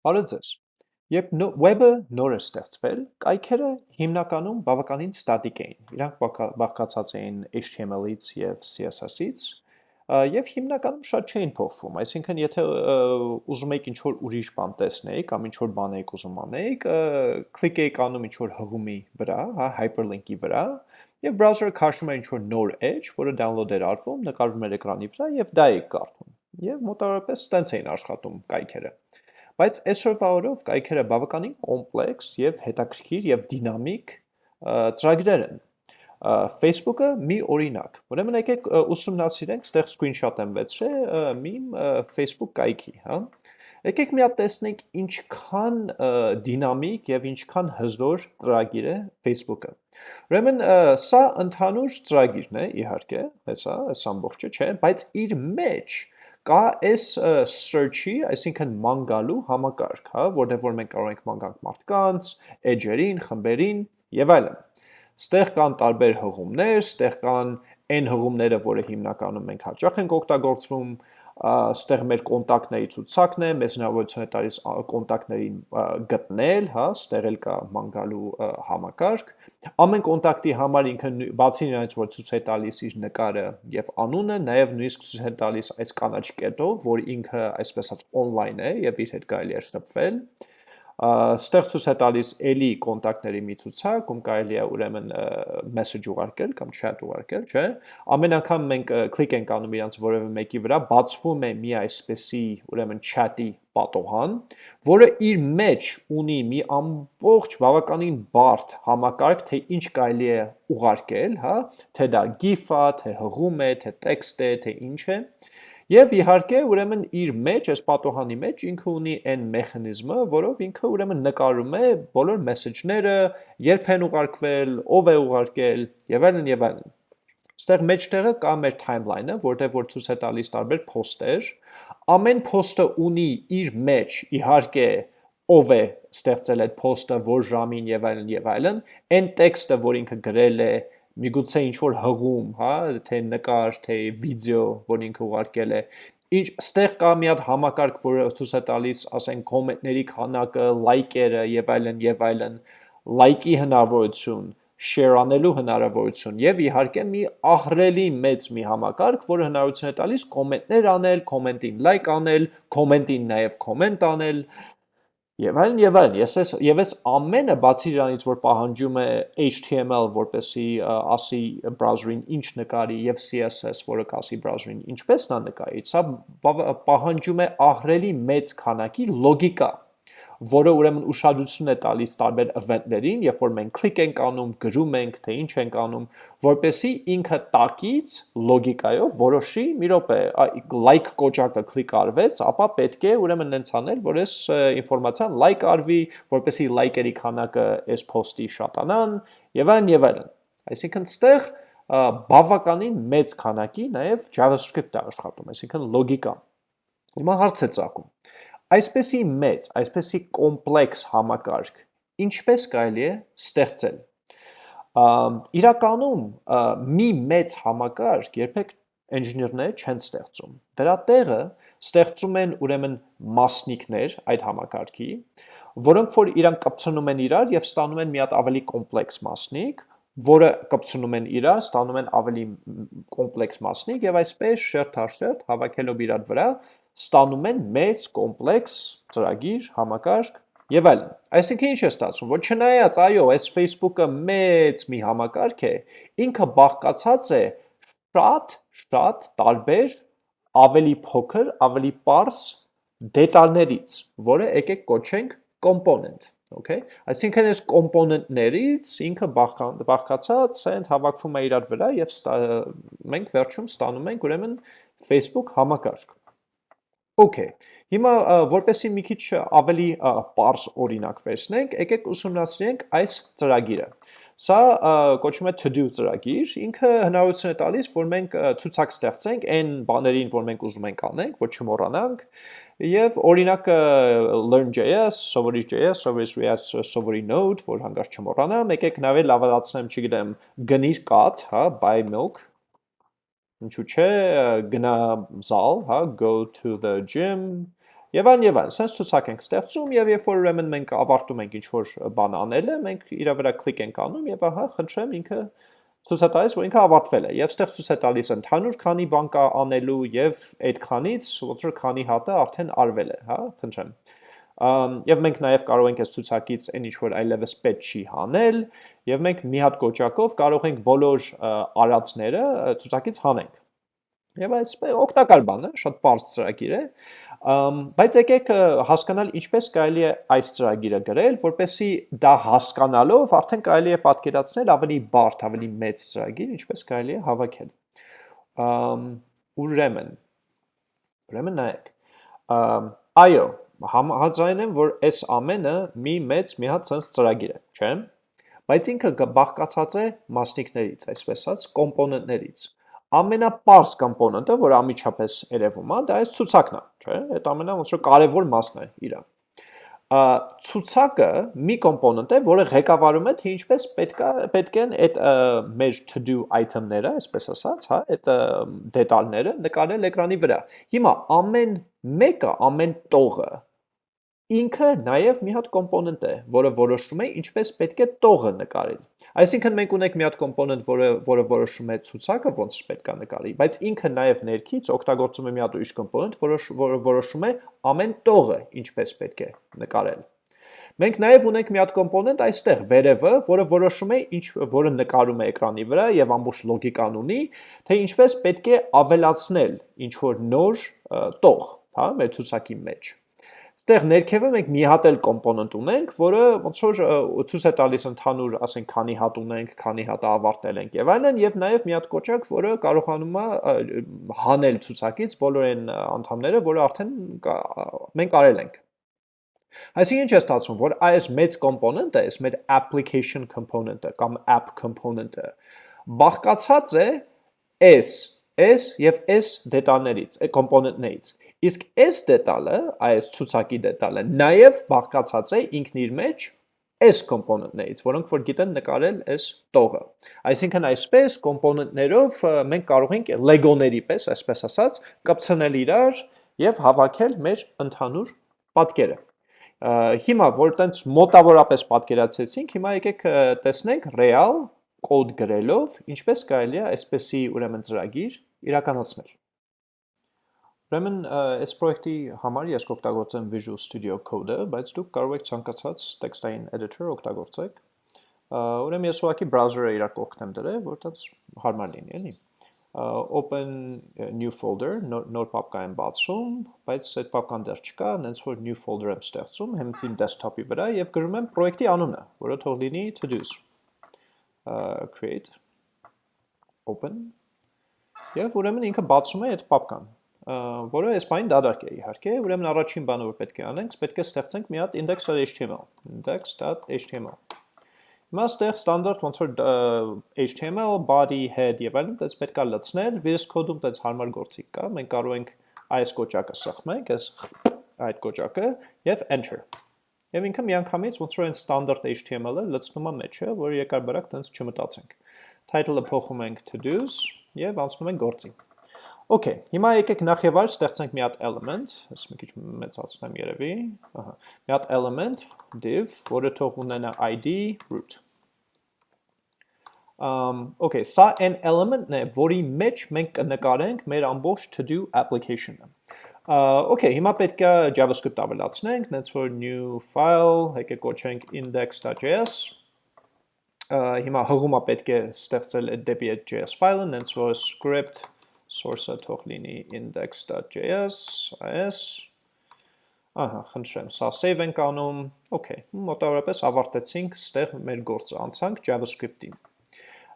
Բարև ձեզ։ Երբ web-ը նոր էր ստեղծվել, կայքերը հիմնականում բավականին ստատիկ էին։ Իրանք բաղկացած էին HTML-ից եւ CSS-ից, եւ հիմնականում շատ չէին փոխվում, այսինքն եթե ուզում եք ինչ-որ ուրիշ բան տեսնեիք կամ ինչ-որ բան եք ուզում անեիք, կլիկ էիք անում ինչ-որ հղումի վրա, հա, hyperlink-ի վրա, եւ browser-ը քաշում էր ինչ-որ նոր edge, որը download էր արվում, նկարվում էր էկրանի վրա եւ դա էիք կարդում։ Եվ մոտավորապես տենց էին աշխատում կայքերը։ Բայց այսօրվա օրով կայքերը բավականին կոմպլեքս եւ հետաքրքիր եւ դինամիկ ծրագրեր են։ Facebook-ը մի օրինակ։ Ուրեմն եկեք ուսումնասիրենք, ստեղ screenshot եմ վերցրել մի Facebook կայքի, հա։ Եկեք մի հատ տեսնենք ինչքան դինամիկ եւ ինչքան հզոր ծրագիր է Facebook-ը։ Ուրեմն սա ընդհանուր ծրագիրն է, իհարկե, հեսա, այս ամբողջը չէ, բայց իր մեջ կա այս search-ի, այսինքն ման գալու համակարգ, հա, որտեղ որ մենք կարող ենք ման գանք մարդկանց, edge-երին, խմբերին եւ այլն։ Ստեղ կան տարբեր հղումներ, ստեղ կան այն հղումները, որը հիմնականում մենք հաճախ ենք օգտագործվում, ստեղ մեր կոնտակտների ցուցակն է, մեզ հնարավորություն է տալիս կոնտակտներին գտնել, հա, ստեղ էլ կա մանգալու համակարգ։ Ամեն կոնտակտի համար ինքը բացի նրանից, որ ցույց է տալիս իր նկարը եւ անունը, նաեւ նույնիսկ ցույց է տալիս այս կանաչ կետով, որ ինքը այսպես ասած on-line է եւ իր հետ կարելի է շփվել ստեղ ցույց է տալիս էլի կոնտակտների մի ցուցակ, ում կարելի է ուրեմն message ուղարկել կամ chat ուղարկել, չէ։ Ամեն անգամ մենք կլիկ ենք անում իրանց որևէ մեկի վրա, բացվում է մի այսպեսի ուրեմն chat-ի պատոհան, որը իր մեջ ունի մի ամբողջ բավականին բարդ համակարգ, թե ինչ կարելի է ուղարկել, հա, թե դա GIF-ա, թե հղում է, թե տեքստ է, թե ինչ է։ Եվ իհարկե, ուրեմն իր մեջ, այս պատոհանի մեջ ինքը ունի այն մեխանիզմը, որով ինքը ուրեմն նկարում է բոլոր մեսեջները, երբ են ուղարկվել, ով է ուղարկել եւ այլն եւ այլն։ Ստեղ մեջտեղը կա մեր timeline-ը, որտեղ որ ցույց է տալիս տարբեր post-եր։ Ամեն post-ը ունի իր մեջ իհարկե ով է ստեղծել այդ post-ը, որ ժամին եւ այլն եւ այլն, այն տեքստը, որ ինքը գրել է, միգուցե ինչ որ հղում, հա, թե նկար, թե վիդեո, որ ինքը ուղարկել է, ինչ ստեղ կա մի հատ համակարգ, որը ցույց է տալիս, ասենք, կոմենտների քանակը, լայքերը եւ այլն եւ այլն, լայքի հնարավորություն, share անելու հնարավորություն եւ իհարկե մի ահրելի մեծ մի համակարգ, որը հնարավորություն է տալիս կոմենտներ անել, կոմենտին լայք անել, կոմենտին նաեւ կոմենտ անել, Եվ այլն եւ այլն։ Ես ես եւ այս ամենը բացի իրանից որ պահանջում է HTML, որպեսի ասի browser-ին ինչ նկարի եւ CSS, որը կասի browser-ին ինչպես նա նկարի, սա պահանջում է ահրելի մեծ քանակի լոգիկա որը ուրեմն ուշադրություն է տալիս տարբեր event-ներին, երբ որ մենք click ենք անում, գրում ենք, թե ինչ ենք անում, որպեսի ինքը տակից լոգիկայով որոշի, մի րոպե, like կոճակը click արվեց, ապա պետք է ուրեմն նենց անել, որ այս ինֆորմացիան like արվի, որպեսի like-երի քանակը այս post-ի շատանան, եւ այլն եւ այլն։ Այսինքն ստեղ բավականին մեծ քանակի նաև JavaScript է աշխատում, այսինքն լոգիկա։ Հիմա հարց է ծագում Այսպեսի մեծ, այսպեսի կոմպլեքս համակարգ ինչպես կարելի է ստեղծել։ Իրականում մի մեծ համակարգ երբեք ինժեներները չեն ստեղծում։ Դրա տեղը ստեղծում են ուրեմն մասնիկներ այդ համակարգի, որոնք որ իրանք կապցնում են իրար եւ ստանում են մի հատ ավելի կոմպլեքս մասնիկ, որը կապցնում են իրար, ստանում են ավելի կոմպլեքս մասնիկ եւ այսպես շերտ-հաշերտ հավաքելով իրար վրա ստանում են մեծ կոմպլեքս ծրագիր, համակարգ եւ այլն։ Այսինքն ինչ է ստացվում, որ չնայած այո, այս Facebook-ը մեծ մի համակարգ է, ինքը բաղկացած է շատ շատ տարբեր ավելի փոքր, ավելի པարս դետալներից, որը եկեք կոչենք component, okay? Այսինքն այս component-ներից ինքը բաղկացած սենց հավաքվում է իրար վրա եւ մենք վերջում ստանում ենք ուրեմն Facebook համակարգ։ Okay, հիմա որպեսի մի քիչ ավելի պարզ օրինակ վերցնենք, եկեք ուսումնասիրենք այս ծրագիրը։ Սա կոչվում է to-do ծրագիր, ինքը հնարավորություն է տալիս, որ մենք ցուցակ ստեղծենք այն բաներին, որ մենք ուզում ենք անենք, որ չմոռանանք, եւ օրինակը learn.js, սովորի.js, սովորի React, սովորի Node, որ հանգարց չմոռանամ, եկեք նաև լավացնեմ, չգիտեմ, գնիր կաթ, հա, buy milk, ինչու՞ չէ, գնա զալ, հա, go to the gym Եվ այն եւ այն, sense ցուցակ ենք ստեղծում եւ երբ որ ուրեմն մենք ավարտում ենք ինչ որ բան անելը, մենք իր վրա կլիկ ենք անում եւ ահա խնդրեմ ինքը ցույց է տալիս, որ ինքը ավարտվել է եւ ստեղ ցույց է տալիս ընդհանուր քանի բան կա անելու եւ այդքանից ոնց որ քանի հատը արդեն արվել է, հա, խնդրեմ։ Եվ մենք նաև կարող ենք այս ցուցակից այն ինչ որ այլևս պետք չի հանել, եւ մենք մի հատ կոճակով կարող ենք բոլոր արածները ցուցակից հանենք։ Եվ այս օգտակար բան է, շատ པարզ ծրագիր է, բայց եկեք հասկանալ ինչպես կարելի է այս ծրագիրը գրել, որպեսի դա հասկանալով արդեն կարելի է պատկերացնել ավելի բարդ, ավելի մեծ ծրագիր, ինչպես կարելի է հավաքել։ Ուրեմն, ուրեմն նայեք, այո, հազրային եմ, որ այս ամենը մի մեծ մի հատ sense ծրագիր է, չէ՞։ Բայց ինքը բաղկացած է մասնիկներից, այսպես ասած, կոմպոնենտներից ամենապարզ կոմպոնենտը, որ ամիջապես երևում է, դա այս ցուցակն է, չէ՞։ Այդ ամենա ոնց որ կարևոր մասն է իրա։ Ցուցակը մի կոմպոնենտ է, որը ղեկավարում է, թե ինչպես պետքա պետք են այդ մեր to do item-ները, այսպես ասած, հա, այդ դետալները նկարել էկրանի վրա։ Հիմա ամեն մեկը, ամեն տողը ինքը նաև մի հատ կոմպոնենտ է, որը որոշում է ինչպես պետք է տողը նկարել։ Այսինքն մենք ունենք մի հատ կոմպոնենտ, որը որը որոշում է ցուցակը ոնց պետք է նկարի, բայց ինքը նաև ներքից օգտագործում է մի հատ ուրիշ կոմպոնենտ, որը որը որոշում է ամեն տողը ինչպես պետք է նկարել։ Մենք նաև ունենք մի հատ կոմպոնենտ այստեղ վերևը, որը որոշում է ինչ որը նկարում է էկրանի վրա եւ ամբողջ լոգիկան ունի, թե ինչպես պետք է ավելացնել ինչ որ նոր տող, հա, մեր ցուցակի մեջ։ Այդտեղ ներքևը մենք մի հատ էլ կոմպոնենտ ունենք, որը ոնց որ ցույց է տալիս ընդհանուր, ասենք, քանի հատ ունենք, քանի հատ ավարտել ենք եւ այլն, եւ նաեւ մի հատ կոճակ, որը կարողանում է հանել ցուցակից բոլոր այն անդամները, որը արդեն մենք արել ենք։ Այսինքն ինչ է ստացվում, որ այս մեծ կոմպոնենտը, այս մեր application component-ը կամ app component-ը բաղկացած է s, s եւ s դետալներից, կոմպոնենտներից Իսկ այս դետալը, այս ցուցակի դետալը, նաև բաղկացած է ինքն իր մեջ այս կոմպոնենտներից, որոնք որ գիտեն նկարել այս տողը։ Այսինքն այսպես կոմպոնենտներով մենք կարող ենք լեգոների պես, այսպես ասած, կպցնել իրար եւ հավաքել մեր ընդհանուր պատկերը։ Հիմա որ տենց մոտավորապես պատկերացեցինք, հիմա եկեք տեսնենք real կոդ գրելով ինչպես կարելի է այսպեսի ուրեմն ծրագիր իրականացնել։ Ուրեմն այս պրոյեկտի համար ես կօգտագործեմ Visual Studio Code-ը, բայց դուք կարող եք ցանկացած տեքստային editor օգտագործեք։ Ուրեմն ես ուղղակի browser-ը իրար կողքնեմ դրել, որտեղ հարմար լինի, էլի։ Open new folder, նոր պապկա եմ բացում, բայց այդ պապկան դեռ չկա, հենց որ new folder եմ ստեղծում, հենց իմ desktop-ի վրա եւ գրում եմ պրոյեկտի անունը, որը թող լինի to-dos։ create open Եվ ուրեմն ինքը բացում է այդ պապկան որը այս բանին դատարկ է իհարկե, ուրեմն առաջին բանը որ պետք է անենք, պետք է ստեղծենք մի հատ index.html, index.html։ Հիմա ստեղ ստանդարտ ոնց որ HTML, body, head եւ այլն դες պետք է լցնել, VS Code-ում դες հարմար գործիք կա, մենք կարող ենք այս կոճակը սխմենք, այս այդ կոճակը եւ enter։ Եվ ինքը միանգամից ոնց որ այն ստանդարտ HTML-ը լցնում է մեջը, որը երկար բարակ դες չմտածենք։ Title-ը փոխում ենք to do's եւ անցնում ենք գործին։ Okay, հիմա եկեք նախ եւ այլ ստեղծենք մի հատ element, ես մի քիչ մեծացնեմ երևի, ահա, մի հատ element div, որը թող ունենա id root։ Um, okay, սա այն element-ն է, որի մեջ մենք կնկարենք մեր ամբողջ to-do application-ը։ Uh, okay, հիմա պետք է JavaScript ավելացնենք, նենց որ new file, եկեք կոչենք index.js, uh, հիմա հղումը պետք է ստեղծել դեպի այդ JS file-ը, նենց որ script source-ը թող լինի index.js, as, ահա, խնդրեմ, սա save ենք անում, okay, մոտավորապես ավարտեցինք ստեղ մեր գործը, անցանք JavaScript-ին։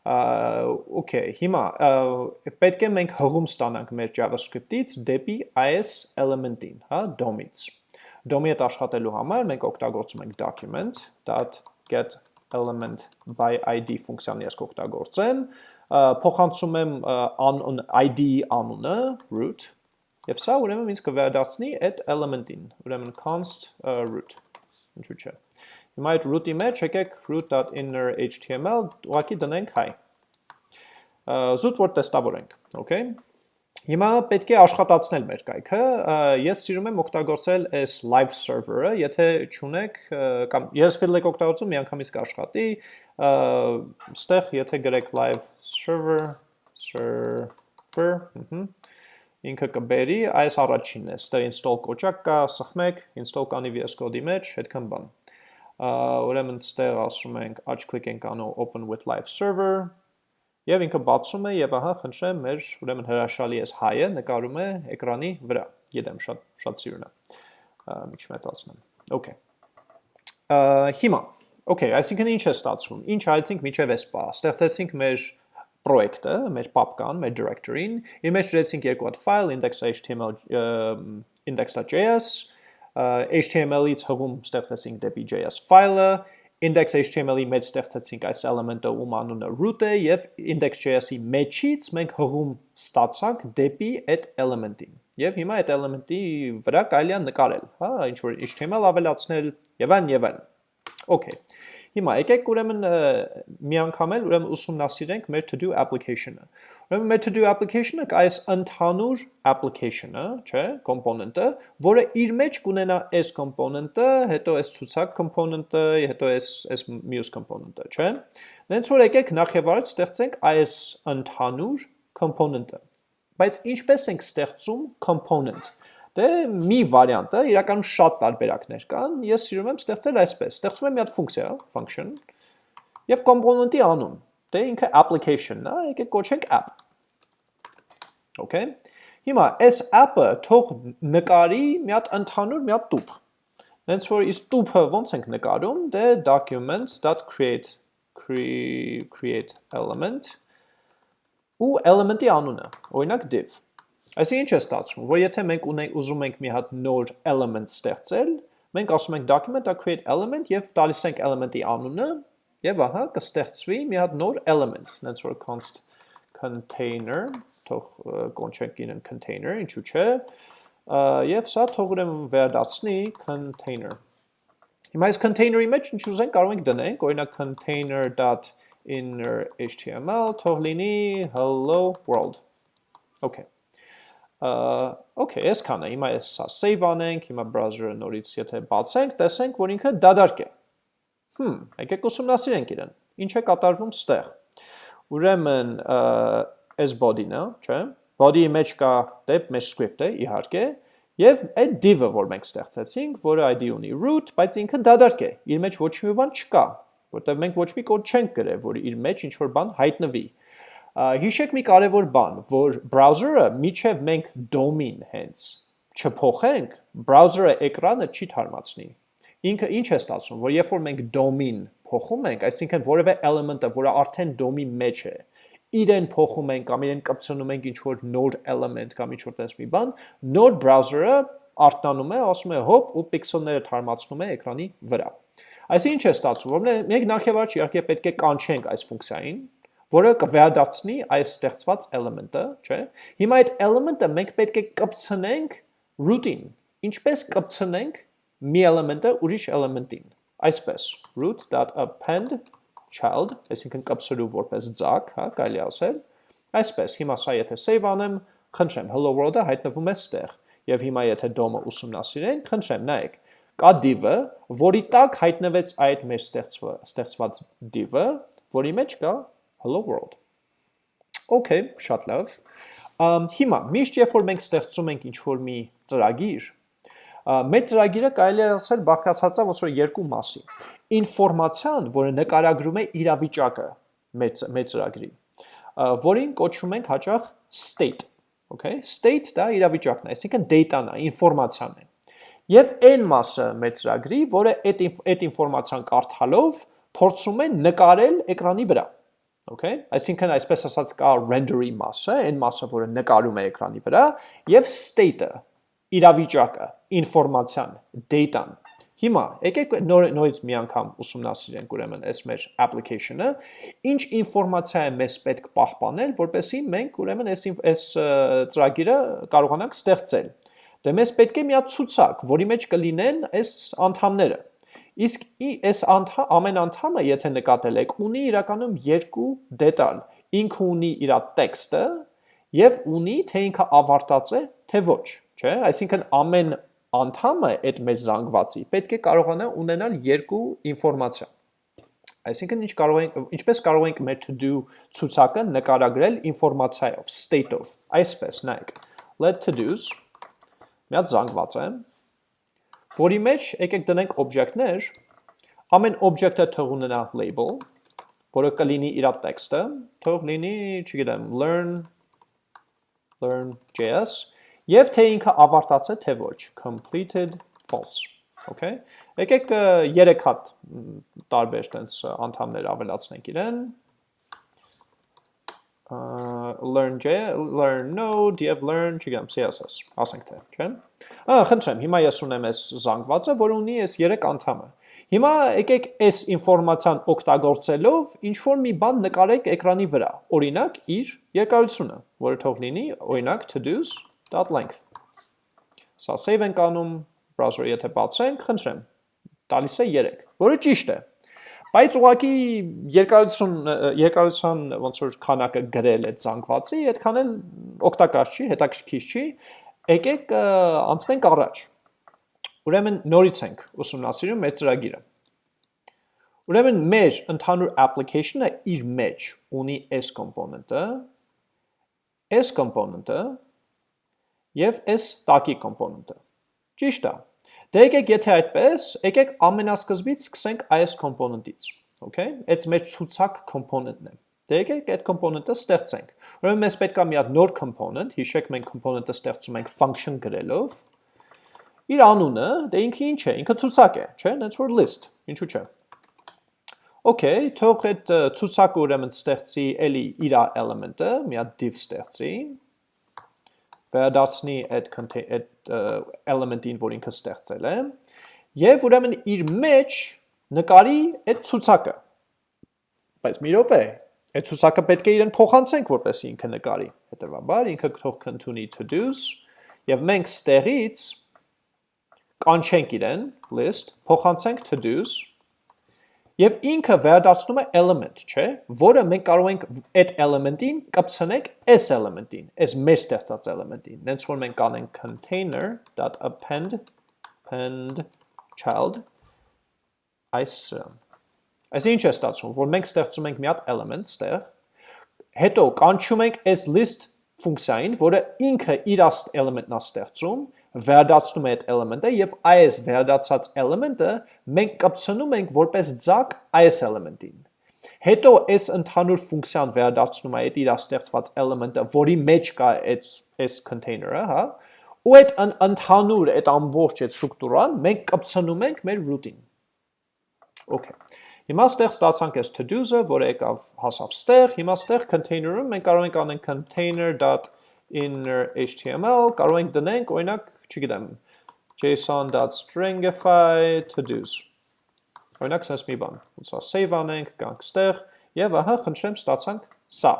Okay, հիմա պետք է մենք հղում ստանանք մեր JavaScript-ից դեպի IS element-ին, հա, DOM-ից։ DOM-ի հետ աշխատելու համար մենք օգտագործում ենք document.get element by id ֆունկցիան ես կօգտագործեմ, փոխանցում եմ անուն ID անունը root եւ սա ուրեմն ինձ կվերադարձնի այդ element-ին ուրեմն const root ինչու՞ չէ հիմա այդ root-ի մեջ եկեք root.inner html ուղղակի դնենք hi. Զուտ որ տեստավորենք okay Հիմա պետք է աշխատացնել մեր կայքը։ Ես սիրում եմ օգտագործել այս live server-ը, եթե չունեք կամ ես ֆիլդեք օգտագործում միանգամից կաշխատի, ստեղ եթե գրեք live server server, ինքը կբերի, այս առաջինն է, ստեղ install կոճակ կա, սխմեք, install կանի VS Code-ի մեջ, հետքան բան։ Ուրեմն ստեղ ասում ենք աչ click ենք անում open with live server, Եվ ինքը բացում է եւ ահա խնդրեմ մեր ուրեմն հրաշալի էս հայը նկարում է էկրանի վրա։ Գիտեմ շատ շատ սիրուն է։ Մի քիչ մեծացնեմ։ Okay։ Հիմա Okay, այսինքն ինչ է ստացվում։ Ինչ այցինք միջև էս բա։ Ստեղծեցինք մեր պրոյեկտը, մեր papkan, մեր directory-ին, իր մեջ դրեցինք երկու հատ file index.html index.js, HTML-ից հղում ստեղծեցինք դեպի JS file-ը, index.html-ի մեջ ստեղծեցինք այս element-ը, ում անունը root է, եւ index.js-ի մեջից մենք հղում ստացանք դեպի այդ element-ին։ Եվ հիմա այդ element-ի վրա կարելի է նկարել, հա, ինչ որ HTML ավելացնել եւ այն եւ այլն։ Okay։ Հիմա եկեք ուրեմն մի անգամ էլ ուրեմն ուսումնասիրենք մեր to do application-ը։ Ուրեմն մեր to do application-ը այս ընդհանուր application-ը, չէ, component-ը, որը իր մեջ կունենա այս component-ը, հետո այս ցուցակ component-ը, հետո այս այս մյուս component-ը, չէ։ Դենց որ եկեք նախ եւ առաջ ստեղծենք այս ընդհանուր component-ը։ Բայց ինչպես ենք ստեղծում component Դե մի վարիանտը, իրականում շատ տարբերակներ կան, ես սիրում եմ ստեղծել այսպես, ստեղծում եմ մի հատ ֆունկցիա, function, եւ component-ի անուն, դե ինքը application-ն է, եկեք կոչենք app։ Okay։ Հիմա այս app-ը թող նկարի մի հատ ընդհանուր մի հատ տուփ։ Հենց որ իսկ տուփը ոնց ենք նկարում, դե documents.create create element ու element-ի անունը, օրինակ div Այսինքն ինչ է ստացվում, որ եթե մենք ունենք ուզում ենք մի հատ նոր element ստեղծել, մենք ասում ենք document.create element եւ տալիս ենք element-ի անունը եւ ահա կստեղծվի մի հատ նոր element, հենց որ const container, թող կոնչենք ինը container, ինչու՞ չէ, եւ սա թող ուրեմն վերադառնի container։ Հիմա այս container-ի մեջ ինչ ուզենք կարող ենք դնենք, օրինակ container.inner html թող լինի hello world։ Okay okay, այսքան է, հիմա ես սա save անենք, հիմա browser-ը նորից եթե բացենք, տեսենք, որ ինքը դադարք է։ Հմ, եկեք ուսումնասիրենք իրեն։ Ինչ է կատարվում ստեղ։ Ուրեմն այս body-ն է, չէ՞։ Body-ի մեջ կա դեպ մեր script-ը, իհարկե, եւ այդ div-ը, որ մենք ստեղծեցինք, որը ID ունի root, բայց ինքը դադարք է։ Իր մեջ ոչ մի բան չկա, որտեղ մենք ոչ մի կոդ չենք գրել, որ իր մեջ ինչ որ բան հայտնվի։ Հիշեք մի կարևոր բան, որ browser-ը միջև մենք DOM-ին հենց չփոխենք, browser-ը էկրանը չի թարմացնի։ Ինքը ինչ է ստացվում, որ երբ որ մենք DOM-ին փոխում ենք, այսինքն որևէ element-ը, որը արդեն DOM-ի մեջ է, իրեն փոխում ենք կամ իրեն կպցնում ենք ինչ որ նոր element կամ ինչ որ տես մի բան, նոր browser-ը արթնանում է, ասում է հոպ ու պիքսելները թարմացնում է էկրանի վրա։ Այսինքն ինչ է ստացվում, որ մենք նախ եւ առաջ իհարկե պետք է կանչենք այս ֆունկցիային, որը կվերադարձնի այս ստեղծված element-ը, չէ։ Հիմա այդ element-ը մենք պետք է կպցնենք root-ին։ Ինչպես կպցնենք մի element-ը ուրիշ element-ին։ Այսպես root.append child, այսինքն կպցրու որպես ձակ, հա, կարելի ասել։ Այսպես, հիմա սա եթե save անեմ, խնդրեմ, hello world-ը հայտնվում է ստեղ։ Եվ հիմա եթե DOM-ը ուսումնասիրենք, խնդրեմ, նայեք, կա div-ը, որի տակ հայտնվեց այդ մեր ստեղծված div-ը, որի մեջ կա hello world։ Okay, շատ լավ։ Հիմա միշտ երբ որ մենք ստեղծում ենք ինչ-որ մի ծրագիր, մեր ծրագիրը կարելի է ասել բաղկացած է ոնց որ երկու մասի։ Ինֆորմացիան, որը նկարագրում է իրավիճակը մեր մեր ծրագրի, որին կոչում ենք հաճախ state, okay? State դա իրավիճակն է, այսինքն data-ն է, ինֆորմացիան է։ Եվ այն մասը մեր ծրագրի, որը այդ այդ ինֆորմացիան կարդալով փորձում է նկարել էկրանի վրա։ Okay, այսինքն այսպես ասած կա render-ի մասը, այն մասը, որը նկարում է էկրանի վրա, եւ state-ը, իրավիճակը, ինֆորմացիան, data-ն։ Հիմա եկեք նոր նորից մի անգամ ուսումնասիրենք ուրեմն այս մեր application-ը, ինչ ինֆորմացիա է մեզ պետք պահպանել, որպեսզի մենք ուրեմն այս այս ծրագիրը կարողանանք ստեղծել։ Դե մեզ պետք է մի հատ ցուցակ, որի մեջ կլինեն այս անդամները Իսկ այս անդա, ամեն անդամը, եթե նկատել եք, ունի իրականում երկու դետալ։ Ինքը ունի իր տեքստը եւ ունի թե ինքը ավարտած է, թե ոչ, չէ՞։ Այսինքն ամեն անդամը այդ մեր զանգվածի պետք է կարողանա ունենալ երկու ինֆորմացիա։ Այսինքն ինչ կարող ենք ինչպես կարող ենք մեր to do ցուցակը նկարագրել ինֆորմացիայով, state-ով։ Այսպես նայեք։ Let to-dos մի հատ զանգված է, որի մեջ եկեք դնենք օբյեկտներ, ամեն օբյեկտը թող ունենա label, որը կլինի իր տեքստը, թող լինի, չգիտեմ, learn learn.js եւ թե ինքը ավարտած է թե ոչ, completed false։ Okay։ Եկեք 3 հատ տարբեր տենց անդամներ ավելացնենք իրեն։ learn j learn node եւ learn, չգիտեմ, css, ասենք թե, չէ՞։ Ահա, խնդրեմ, հիմա ես ունեմ այս զանգվածը, որ ունի այս 3 անդամը։ Հիմա եկեք այս ինֆորմացիան օգտագործելով ինչ որ մի բան նկարեք էկրանի վրա։ Օրինակ իր երկարությունը, որը թող լինի, օրինակ to-dos.length։ Սա save ենք անում, browser-ը եթե բացենք, խնդրեմ, տալիս է 3, որը ճիշտ է։ Բայց ուղղակի երկարություն երկարության ոնց որ քանակը գրել այդ զանգվածի, այդքան էլ օգտակար չի, հետաքրքիր չի։ Եկեք անցնենք առաջ։ Ուրեմն նորից ենք ուսումնասիրում մեր ծրագիրը։ Ուրեմն մեր ընդհանուր application-ը իր մեջ ունի s component-ը, s component-ը եւ s տակի component-ը։ Ճիշտ է։ Դե եկեք եթե այդպես, եկեք ամենասկզբից սկսենք այս component-ից։ Okay? Այդ մեր ցուցակ component-ն է։ Դե եկեք այդ component-ը ստեղծենք։ Ուրեմն մեզ պետք է մի հատ նոր component, հիշեք մենք component-ը ստեղծում ենք function գրելով, Իր անունը, դե ինքը ինչ է, ինքը ցուցակ է, չէ՞, that's for list, ինչու՞ չէ։ Okay, թող այդ ցուցակը ուրեմն ստեղծի էլի իր element-ը, մի հատ div ստեղծի, վերադարձնի այդ այդ element-ին, որ ինքը ստեղծել է, եւ ուրեմն իր մեջ նկարի այդ ցուցակը։ Բայց մի րոպե, այդ ցուցակը պետք է իրեն փոխանցենք, որպեսզի ինքը նկարի։ Հետևաբար ինքը թող կընդունի to-dos եւ մենք ստեղից կանչենք իրեն, list, փոխանցենք to-dos, եւ ինքը վերադարձնում է element, չէ, որը մենք կարող ենք այդ element-ին կպցնենք s element-ին, այս մեր ստեղծած element-ին։ Նենց որ մենք կանենք container.append append child այս Այս ինչ է ստացվում, որ մենք ստեղծում ենք մի հատ element ստեղ, հետո կանչում ենք այս list ֆունկցիային, որը ինքը իր element-ն է ստեղծում, վերադարձնում է այդ element-ը եւ այս վերադարձած element-ը մենք կպցնում ենք որպես ձակ այս element-ին։ Հետո այս ընդհանուր ֆունկցիան վերադարձնում է այդ իր ստեղծված element-ը, որի մեջ կա այդ այս container-ը, հա, ու այդ ընդհանուր այդ ամբողջ այդ ստրուկտուրան մենք կպցնում ենք մեր root-ին։ Okay։ Հիմա ստեղ ստացանք այս to-do-ը, որը եկավ հասավ ստեղ, հիմա ստեղ container-ում մենք կարող ենք անենք container.inner html, կարող ենք դնենք օրինակ չգիտեմ, json.stringify to-dos։ Օրինակ sense մի բան, է save անենք, գանք ստեղ եւ ահա խնդրեմ ստացանք սա։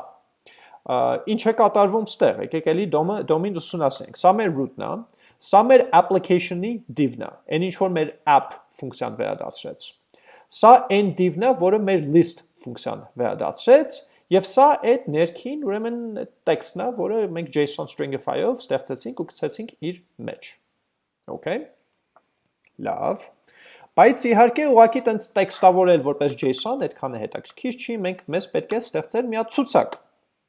Ինչ է կատարվում ստեղ, եկեք էլի դոմը դոմին ուսումնասիրենք։ Սա մեր root-ն է, սա մեր application-ի div-ն է, այն ինչ որ մեր app ֆունկցիան վերադասրեց։ Սա այն div-ն է, որը մեր list ֆունկցիան վերադասրեց, Եվ սա այդ ներքին ուրեմն տեքստն է, որը մենք JSON stringify-ով ստեղծեցինք ու գցեցինք իր մեջ։ Okay։ Լավ։ Բայց իհարկե ուղղակի տենց տեքստավորել որպես JSON այդքան է հետաքրքիր չի, մենք մեզ պետք է ստեղծել մի հատ ցուցակ։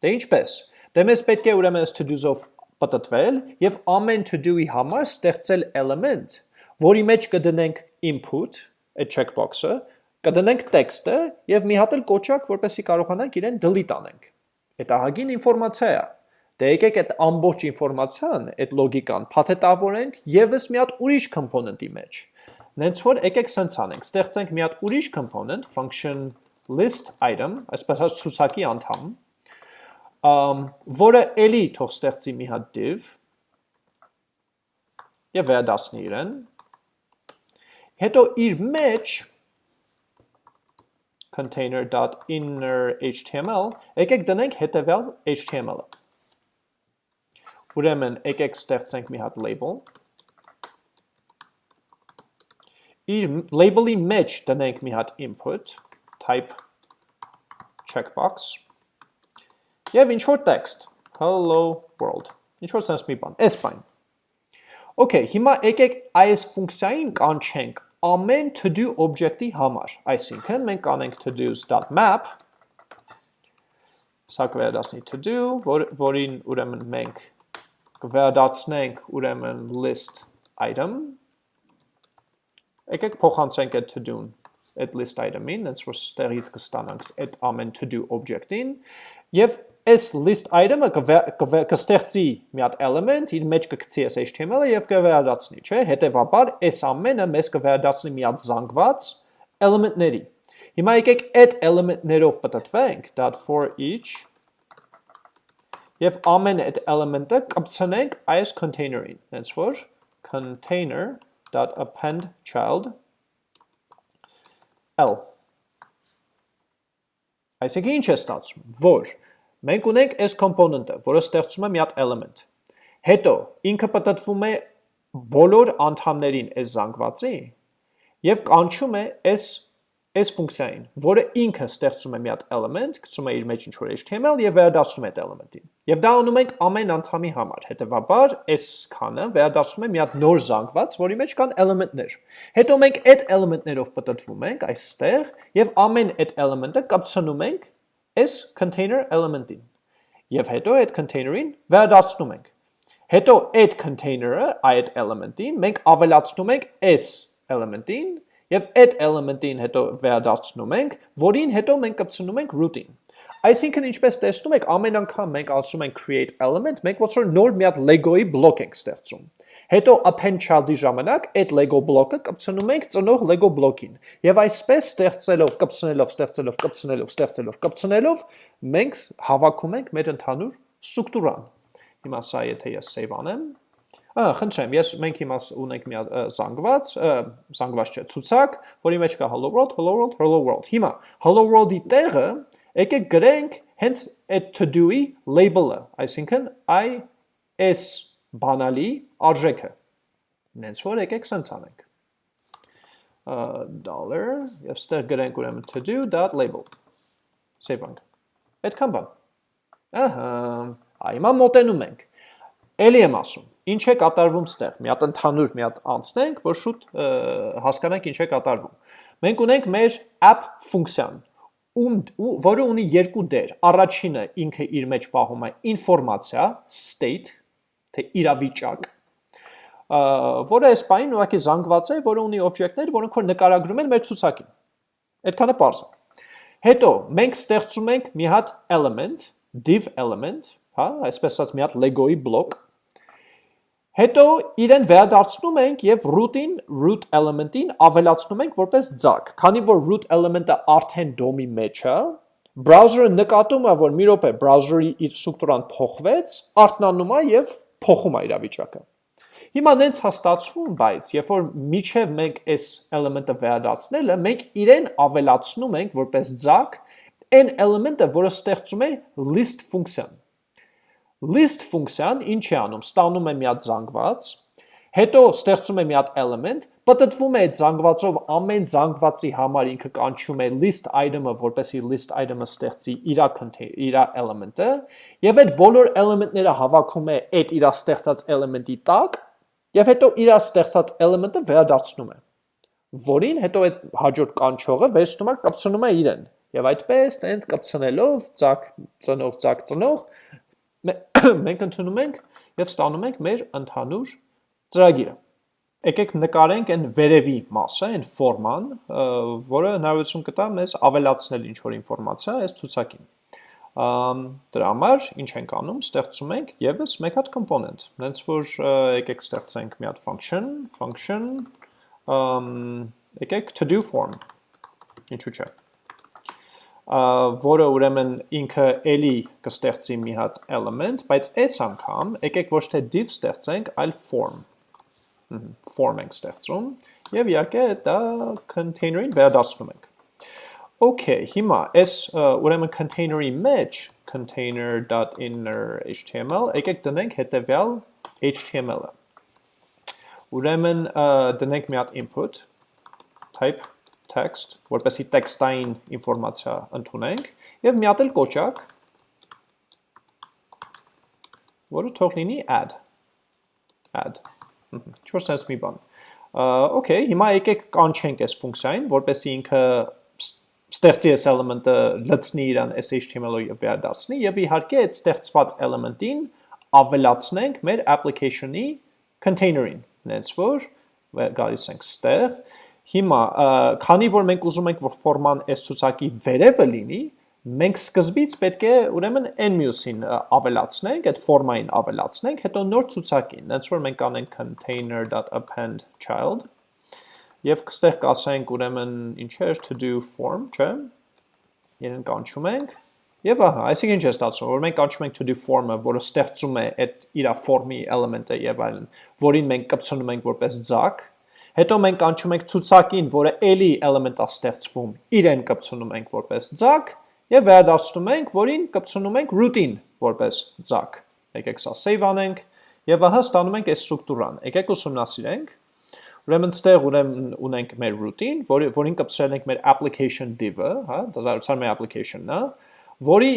Դե ինչպես։ Դե մեզ պետք է ուրեմն to-dos-ով պատտվել եւ ամեն to-do-ի համար ստեղծել element, որի մեջ կդնենք input, այդ checkbox-ը, կդնենք տեքստը եւ մի հատ էլ կոճակ, որպեսզի կարողանանք իրեն delete անենք։ Այդ ահագին ինֆորմացիա է։ Դե եկեք այդ ամբողջ ինֆորմացիան, այդ լոգիկան փաթեթավորենք եւս մի հատ ուրիշ component-ի մեջ։ Նենց որ եկեք sense անենք, ստեղծենք մի հատ ուրիշ component, function list item, այսպես ասած ցուցակի անդամ, um, որը էլի թող ստեղծի մի հատ div եւ վերադասնի իրեն։ Հետո իր մեջ container.inner.html, եկեք դնենք հետևյալ HTML-ը։ Ուրեմն եկեք ստեղծենք մի հատ label։ Իր label-ի մեջ դնենք մի հատ input, type checkbox, եւ ինչ որ text, hello world։ Ինչ որ sense մի բան, այս բան։ Okay, հիմա եկեք այս ֆունկցիային կանչենք ամեն to do object-ի համար։ Այսինքն մենք կանենք to do's.map սա կվերադասնի to do, որ, որին ուրեմն մենք կվերադացնենք ուրեմն list item։ Եկեք փոխանցենք այդ to do-ն այդ list item-ին, այնց որ ստեղից կստանանք այդ ամեն to do object-ին եւ այս list item-ը կստեղծի մի հատ element, իր մեջ կգցի այս HTML-ը եւ կվերադառնի, չէ՞։ Հետևաբար այս ամենը մեզ կվերադառնի մի հատ զանգված element-ների։ Հիմա եկեք այդ element-ներով պատտվենք .for each եւ ամեն այդ element-ը կպցնենք այս container-ին, հենց որ container.append child l Այսինքն ինչ է ստացվում, որ Մենք ունենք այս component-ը, որը ստեղծում է մի հատ element։ Հետո ինքը պատտվում է բոլոր անդամներին այս զանգվածի եւ կանչում է այս այս ֆունկցիային, որը ինքը ստեղծում է մի հատ element, գցում է իր մեջ ինչ-որ HTML եւ վերադասում է այդ element-ին։ Եվ դա անում ենք ամեն անդամի համար։ Հետևաբար, այս քանը վերադասում է մի հատ նոր զանգված, որի մեջ կան element-ներ։ Հետո մենք այդ element-ներով պատտվում ենք այստեղ եւ ամեն այդ element-ը կապցնում ենք այս container element-ին։ Եվ հետո այդ container-ին վերադասնում ենք։ Հետո այդ container-ը, այդ element-ին մենք ավելացնում ենք այս element-ին եւ այդ element-ին հետո վերադասնում ենք, որին հետո մենք կպցնում ենք root-ին։ Այսինքն ինչպես տեսնում եք, ամեն անգամ մենք ասում ենք create element, մենք ոնց որ նոր մի հատ Lego-ի բլոկ ենք ստեղծում։ Հետո append child-ի ժամանակ այդ Lego բլոկը կպցնում ենք ծնող Lego բլոկին։ Եվ այսպես ստեղծելով, կպցնելով, ստեղծելով, կպցնելով, ստեղծելով, կպցնելով, մենք հավաքում ենք մեր ընդհանուր ստրուկտուրան։ Հիմա սա եթե ես save անեմ, Ահա, խնդրեմ, ես մենք հիմա ունենք մի զանգված, զանգված չէ, ցուցակ, որի մեջ կա hello world, hello world, hello world։ Հիմա hello world-ի տեղը եկեք գրենք հենց այդ to do-ի label-ը, այսինքն i s բանալի արժեքը։ Նենց որ եկեք սենց անենք։ dollar եւ ստեղ գրենք ուրեմն to do.label։ Save անք։ Այդքան բան։ Ահա, այմա մոտենում ենք։ Էլի եմ ասում, ինչ է կատարվում ստեղ։ Մի հատ ընդհանուր մի հատ անցնենք, որ շուտ հասկանանք ինչ է կատարվում։ Մենք ունենք մեր app ֆունկցիան, ում որը ունի երկու դեր։ Առաջինը ինքը իր մեջ պահում է ինֆորմացիա, state, թե իրավիճակ, որը այս պայն ուղղակի զանգված է, որը ունի օբյեկտներ, որոնք որ նկարագրում են մեր ցուցակին։ Այդքանը པարզ է։ Հետո մենք ստեղծում ենք մի հատ element, div element, հա, այսպես ասած մի հատ Lego-ի բլոկ։ Հետո իրեն վերադարձնում ենք եւ root-ին, root element-ին ավելացնում ենք որպես ձակ։ Քանի որ root element-ը արդեն DOM-ի մեջ է, browser-ը նկատում է, որ մի րոպե browser-ի իր ստրուկտուրան փոխվեց, արթնանում է եւ փոխում է իրավիճակը։ Հիմա նենց հաստացվում, բայց երբ որ միջև մենք այս element-ը վերադասնելը, մենք իրեն ավելացնում ենք որպես ձակ այն element-ը, որը ստեղծում է list ֆունկցիան։ List ֆունկցիան ինչ է անում։ Ստանում է մի հատ զանգված, հետո ստեղծում է մի հատ element, պատտվում է այդ զանգվածով ամեն զանգվածի համար ինքը կանչում է list item-ը, որպեսի list item-ը ստեղծի իր իր element-ը, եւ այդ բոլոր element-ները հավաքում է այդ իր ստեղծած element-ի տակ, եւ հետո իր ստեղծած element-ը վերադարձնում է, որին հետո այդ հաջորդ կանչողը վերցնում է կապցնում է իրեն։ Եվ այդպես տենց կապցնելով ցակ ծնող ցակ ծնող մենք ընդունում ենք եւ ստանում ենք մեր ընդհանուր ծրագիրը. Եկեք նկարենք այն վերևի մասը, այն ֆորման, որը հնարավորություն կտա մեզ ավելացնել ինչ-որ ինֆորմացիա այս ցուցակին։ Դրա համար ինչ ենք անում, ստեղծում ենք եւս մեկ հատ component։ Հենց որ եկեք ստեղծենք մի հատ function, function, եկեք to do form։ Ինչու՞ չէ որը ուրեմն ինքը էլի կստեղծի մի հատ element, բայց այս անգամ եկեք ոչ թե div ստեղծենք, այլ form form ենք ստեղծում եւ իհարկե դա container-ին վերադասնում ենք։ Okay, հիմա այս ուրեմն container-ի մեջ container.inner.html եկեք դնենք հետեւյալ HTML-ը։ Ուրեմն դնենք մի հատ input type text, որպեսի տեքստային ինֆորմացիա ընդունենք եւ մի հատ էլ կոճակ որը թող լինի add add Չոր sense մի բան։ Okay, հիմա եկեք կանչենք այս ֆունկցիային, որպեսզի ինքը ստեղծի այս էլեմենտը լցնի իրան այս HTML-ով վերադարձնի եւ իհարկե այդ ստեղծված էլեմենտին ավելացնենք մեր application-ի container-ին, նենց որ գալիս ենք ստեղ։ Հիմա, քանի որ մենք ուզում ենք, որ ֆորման այս ցուցակի վերևը լինի, մենք սկզբից պետք է ուրեմն n մյուսին ավելացնենք, այդ ֆորմային ավելացնենք, հետո նոր ցուցակին, այնց որ մենք անենք container.append child եւ կստեղ կասենք ուրեմն ինչեր to do form, չէ՞։ Իրեն կանչում ենք Եվ ահա, այսինքն ինչ է ստացվում, որ մենք կանչում ենք to do form-ը, որը ստեղծում է այդ իր ֆորմի էլեմենտը եւ այլն, որին մենք կպցնում ենք որպես ձակ, հետո մենք կանչում ենք ցուցակին, որը էլի է ստեղծվում, իրեն կպցնում ենք որպես ձակ, եւ վերադարձնում ենք, որին կպցնում ենք root-ին որպես ձակ։ Եկեք սա save անենք եւ ահա ստանում ենք այս ստրուկտուրան։ Եկեք ուսումնասիրենք։ Ուրեմն ստեղ ուրեմն ունենք մեր root-ին, որի որին կպցրել ենք մեր application div-ը, հա, դա զարուցար մեր application-ն է, որի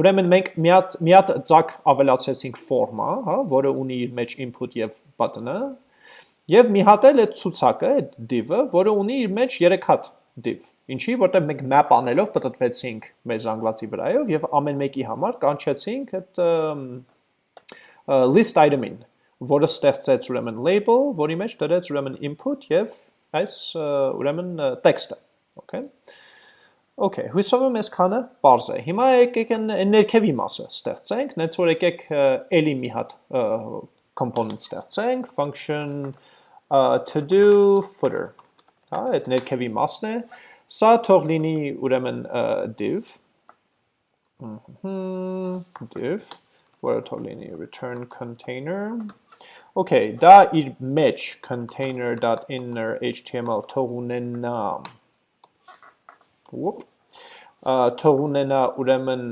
ուրեմն մենք մի հատ մի հատ ձակ ավելացրեցինք form-ը, հա, որը ունի իր մեջ input եւ button-ը, եւ մի հատ էլ այդ ցուցակը, այդ div-ը, որը ունի իր մեջ 3 հատ div։ Ինչի, որտեղ մենք map անելով պատտվեցինք մեր զանգվածի վրայով եւ ամեն մեկի համար կանչեցինք այդ list item-ին, որը ստեղծեց ուրեմն label, որի մեջ դրեց ուրեմն input եւ այս ուրեմն տեքստը, okay։ Okay, հույսով եմ այսքանը բարձ է։ Հիմա եկեք ներքևի մասը ստեղծենք, նենց որ եկեք էլի մի հատ component ստեղծենք, function uh, to do footer հա, այդ ներքևի մասն է, սա թող լինի ուրեմն div, div, որը թող լինի return container, Okay, դա իր մեջ container.inner html թող ունենա թող ունենա ուրեմն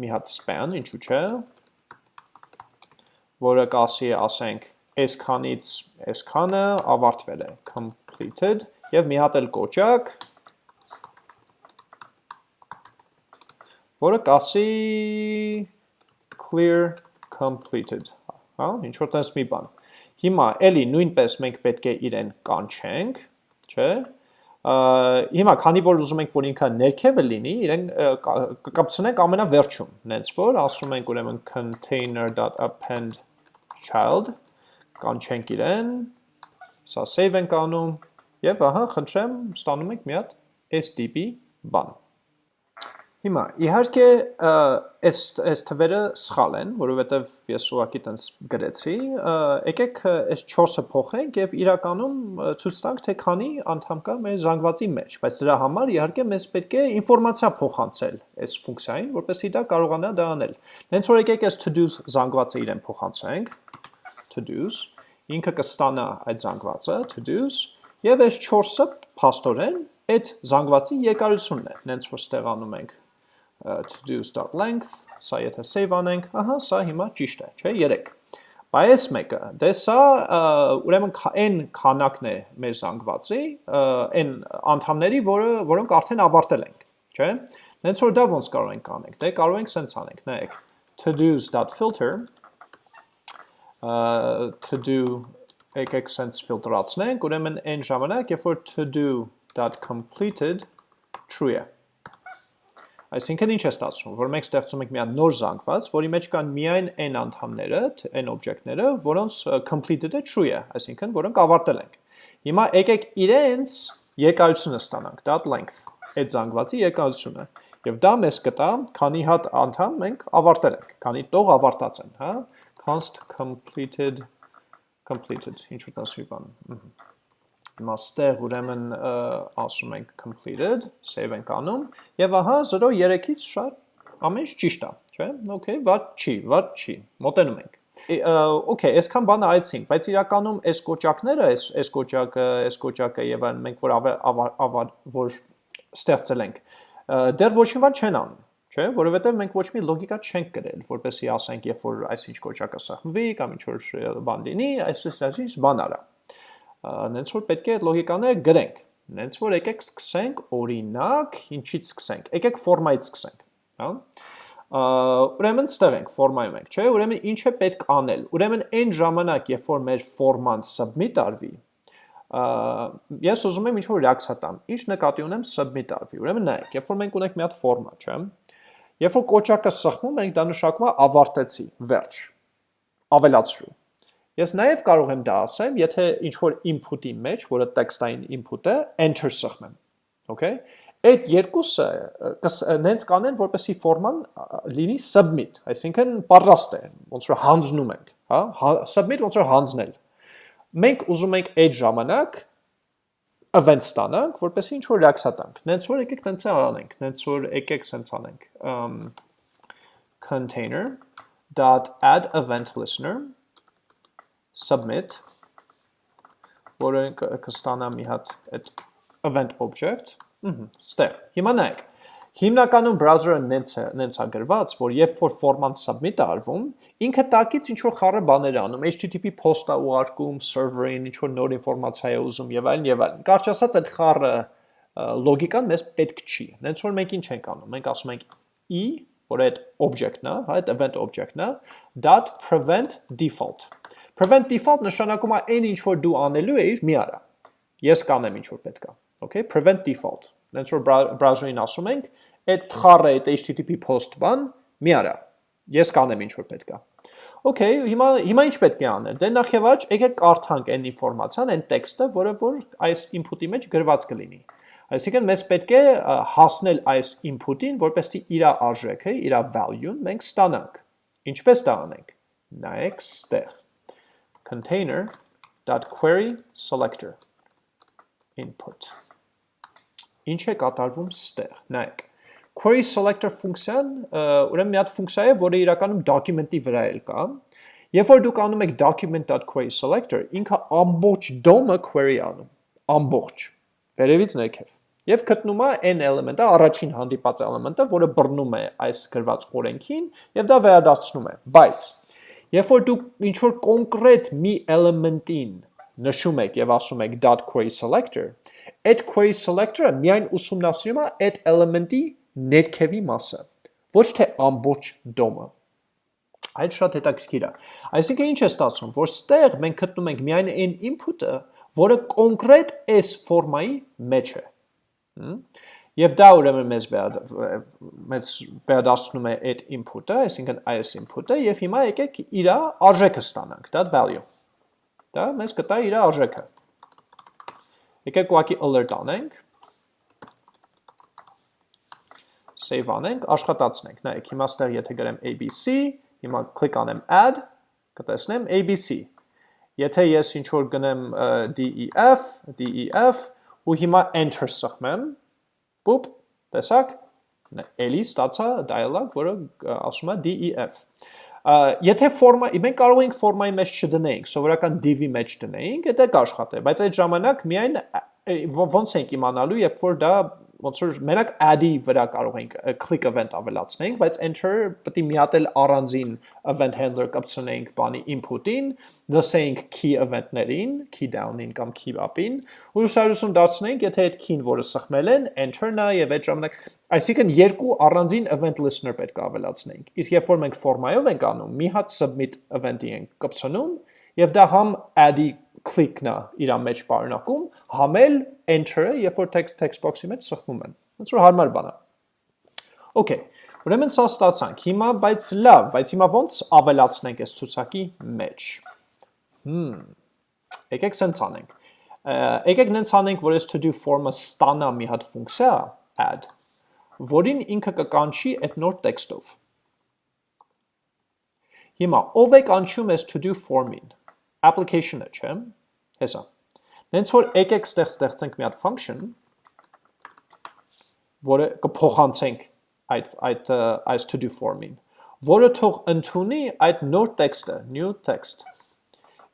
մի հատ span, ինչու՞ չէ, որը կասի ասենք այսքանից այսքանը ավարտվել է completed եւ մի հատ էլ կոճակ որը կասի clear completed. Հա ինչ որ տես մի բան հիմա էլի նույնպես մենք պետք է իրեն կանչենք չէ հիմա քանի որ ուզում ենք որ ինքը ներքևը լինի իրեն կկապցնենք ամենավերջում նենց որ ասում ենք ուրեմն container.append child կանչենք իրեն սա save ենք անում Եվ ահա, խնդրեմ, ստանում եք մի հատ այս տիպի բան։ Հիմա, իհարկե, այս այս թվերը սխալ են, որովհետև ես ուղղակի տենց գրեցի, եկեք այս 4-ը փոխենք եւ իրականում ցույց տանք, թե քանի անդամ կա մեր զանգվածի մեջ, բայց դրա համար իհարկե մեզ պետք է ինֆորմացիա փոխանցել այս ֆունկցիային, որպեսզի դա կարողանա դա անել։ Հենց որ եկեք այս to-dos զանգվածը իրեն փոխանցենք, to-dos, ինքը կստանա այդ զանգվածը, to-dos, Եվ այս 4-ը փաստորեն այդ զանգվածի երկարությունն է, նենց որ ստեղանում ենք to-do.length, սա եթե save անենք, ահա, սա հիմա ճիշտ է, չէ, 3։ Բայց մեկը, դե սա ուրեմն այն քանակն է մեր զանգվածի, այն անդամների, որը որոնք արդեն ավարտել ենք, չէ։ Նենց որ դա ոնց կարող ենք անենք։ Դե կարող ենք սենց անենք, նայեք, to-dos.filter to do եկեք sense ֆիլտրացնենք, ուրեմն այն ժամանակ, երբ որ to-do.completed true է։ Այսինքն ինչ է ստացվում, որ մենք ստեղծում ենք մի հատ նոր զանգված, որի մեջ կան միայն n անդամները, n օբյեկտները, որոնց completed-ը true է, այսինքն որոնք ավարտել ենք։ Հիմա եկեք իրենց երկարությունը ստանանք, dot length, այդ զանգվածի երկարությունը։ Եվ դա մեզ կտա, քանի հատ անդամ մենք ավարտել ենք, քանի տող ավարտած են, հա? const completed completed, ինչ որ տասվի բան։ Հիմա ստեղ ուրեմն ասում ենք completed, save ենք անում, եւ ահա 0.3-ից շատ ամեն ինչ ճիշտ է, չէ՞։ Okay, ված չի, ված չի։ Մոտենում ենք։ Okay, այսքան բանը այցինք, բայց իրականում այս կոճակները, այս այս կոճակը, այս կոճակը եւ այն մենք որ որ ստեղծել ենք, դեռ ոչ մի բան չեն անում չէ, որովհետև մենք ոչ մի լոգիկա չենք գրել, որպեսզի ասենք, երբ որ այսինչ կոճակը սահմվի կամ ինչ որ բան լինի, այսպես այսինչ բան արա։ Նենց որ պետք է այդ լոգիկաները գրենք։ Նենց որ եկեք սկսենք օրինակ, ինչից սկսենք։ Եկեք ֆորմայից սկսենք, հա։ ուրեմն ստեղ ենք ֆորմայում ենք, չէ՞։ Ուրեմն ինչ է պետք անել։ Ուրեմն այն ժամանակ, երբ որ մեր ֆորման submit արվի, ես ուզում եմ ինչ-որ reaction տամ։ Ինչ նկատի ունեմ submit արվի։ Ուրեմն նայեք, երբ որ մենք ունենք մի հատ ֆորմա, չէ՞։ Երբ որ կոճակը սխմում ենք, դա նշանակում է ավարտեցի, վերջ, ավելացրու։ Ես նաև կարող եմ դա ասեմ, եթե ինչ-որ input-ի մեջ, որը տեքստային input է, enter սխմեմ։ Okay։ Այդ երկուսը նենց կանեն, որպեսի ֆորման լինի submit, այսինքն պատրաստ է, ոնց որ հանձնում ենք, հա, հա submit ոնց որ հանձնել։ Մենք ուզում ենք այդ ժամանակ event ստանանք, որպեսզի ինչ որ reaction տանք։ Նենց որ եկեք տենց անենք, նենց որ եկեք սենց անենք։ Um container dot add event listener submit որը կստանա մի հատ այդ event object Ստեղ։ Հիմա նայեք։ Հիմնականում browser-ը նենց է, նենց է գրված, որ երբ որ ֆորման submit-ը արվում, ինքը տակից ինչ որ խառը բաներ անում, HTTP post-ը ուղարկում server-ին, ինչ որ նոր ինֆորմացիա է ուզում եւ այլն եւ այլն։ Կարճ ասած, այդ խառը լոգիկան մեզ պետք չի։ Նենց որ մենք ինչ ենք անում։ Մենք ասում ենք e, որ այդ object-ն է, հա, այդ event object-ն է, dot prevent default։ Prevent default նշանակում է այն ինչ որ դու անելու ես, մի արա։ Ես կանեմ ինչ որ պետքա okay, prevent default։ Նենց որ browser-ին ասում ենք, այդ խառը, այդ HTTP post բան մի արա։ Ես կանեմ ինչ որ պետք է։ Okay, հիմա հիմա ինչ պետք է անել։ Դե նախ եւ առաջ եկեք կարդանք այն ինֆորմացիան, այն տեքստը, որը որ այս input-ի մեջ գրված կլինի։ Այսինքն մեզ պետք է հասնել այս input-ին, որպեսզի իր արժեքը, իր value-ն մենք ստանանք։ Ինչպես դա անենք։ Նայեք ստեղ container.query selector input Ինչ է կատարվում ստեղ։ Նայեք։ Query selector ֆունկցիան ուրեմն մի հատ ֆունկցիա է, որը իրականում document-ի վրա էլ կա։ Երբ որ դուք անում եք document.query selector, ինքը ամբողջ DOM-ը query անում, ամբողջ, վերևից ներքև։ Եվ գտնում է n էլեմենտը, առաջին հանդիպած էլեմենտը, որը բռնում է այս գրված օրենքին, եւ դա վերադարձնում է։ Բայց երբ որ դուք ինչ որ կոնկրետ մի էլեմենտին նշում եք եւ ասում եք .query selector, այդ query selector-ը միայն ուսումնասիրում է այդ element-ի ներքևի մասը, ոչ թե ամբողջ DOM-ը։ Այդ շատ հետաքրքիր է։ Այսինքն ինչ է ստացվում, որ ստեղ մենք գտնում ենք միայն այն input-ը, որը կոնկրետ այս ֆորմայի մեջ է։ Եվ դա ուրեմն մեզ մեզ վերադասնում է այդ input-ը, այսինքն այս input-ը, եւ հիմա եկեք իր արժեքը ստանանք, դա value։ Դա մեզ կտա իր արժեքը։ Եկեք ուղակի alert անենք, save անենք, աշխատացնենք, նայեք, հիմա ստեղ եթե գրեմ ABC, հիմա կլիկ անեմ add, կտեսնեմ ABC, եթե ես ինչ որ գնեմ DEF, DEF, ու հիմա enter սխմեմ, պուպ, տեսակ, էլի ստացա dialog, որը ասում է DEF։ Եթե ֆորմա, մենք կարող ենք ֆորմայի մեջ չդնեինք, սովորական div-ի մեջ դնեինք, դա կաշխատե, բայց այդ ժամանակ միայն ոնց ենք իմանալու, երբ որ դա ոնց որ մենակ add-ի վրա կարող ենք click event ավելացնենք, բայց enter պետք է մի հատ էլ առանձին event handler կապցնենք բանի input-ին, լսենք key event-ներին, key down-ին կամ key up-ին, ու հուսահատություն դարձնենք, եթե այդ key-ն, որը սխմել են, enter-նա եւ այդ ժամանակ, այսինքն երկու առանձին event listener պետք է ավելացնենք։ Իսկ երբ որ մենք ֆորմայով ենք անում, մի հատ submit event-ի ենք կապցնում, եւ դա համ add-ի click-ն է իր մեջ պարունակում, համել enter-ը, երբ որ text text box-ի մեջ սխմում են։ Ոնց որ հարմար բան է։ Okay, ուրեմն սա ստացանք։ Հիմա բայց լավ, բայց հիմա ոնց ավելացնենք այս ցուցակի մեջ։ Հմ։ Եկեք սենց անենք։ Եկեք նենց անենք, որ այս to do form-ը ստանա մի հատ ֆունկցիա add, որին ինքը կկանչի այդ նոր տեքստով։ Հիմա ով է կանչում այս to do form-ին application-ը, չէ՞։ Հեսա։ Նենց որ եկեք ստեղ ստեղծենք մի հատ function, որը կփոխանցենք այդ այդ այս to do form-ին, որը թող ընդունի այդ նոր տեքստը, new text։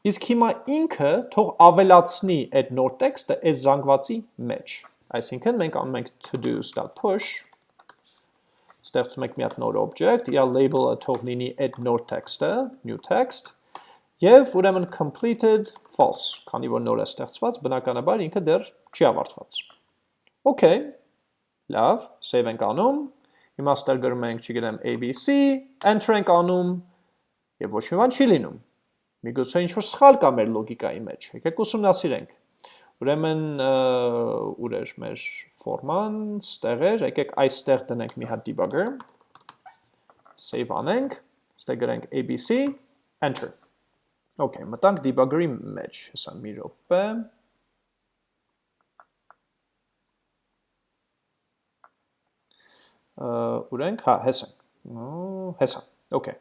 Իսկ հիմա ինքը թող ավելացնի այդ նոր տեքստը այս զանգվածի մեջ։ Այսինքն մենք անում ենք to do.push ստեղծում ենք մի հատ նոր object, իր label-ը թող լինի այդ նոր տեքստը, new text, Եվ ուրեմն completed false, քանի որ նոր է ստեղծված, բնականաբար ինքը դեռ չի ավարտված։ Okay, լավ, save ենք անում, Հիմա ստեղ գրում ենք, չգիտեմ, ABC, enter ենք անում եւ ոչ մի բան չի լինում։ Միգուցե ինչ որ սխալ կա մեր լոգիկայի մեջ։ Եկեք ուսումնասիրենք։ Ուրեմն ուր էր մեր ֆորման, ստեղ էր, եկեք այստեղ դնենք մի հատ debugger։ Save անենք, ստեղ գրենք ABC, enter։ Okay, մտանք debugger-ի մեջ, հեսա մի րոպե։ ուր ենք, հա, հես ենք, հեսա, okay,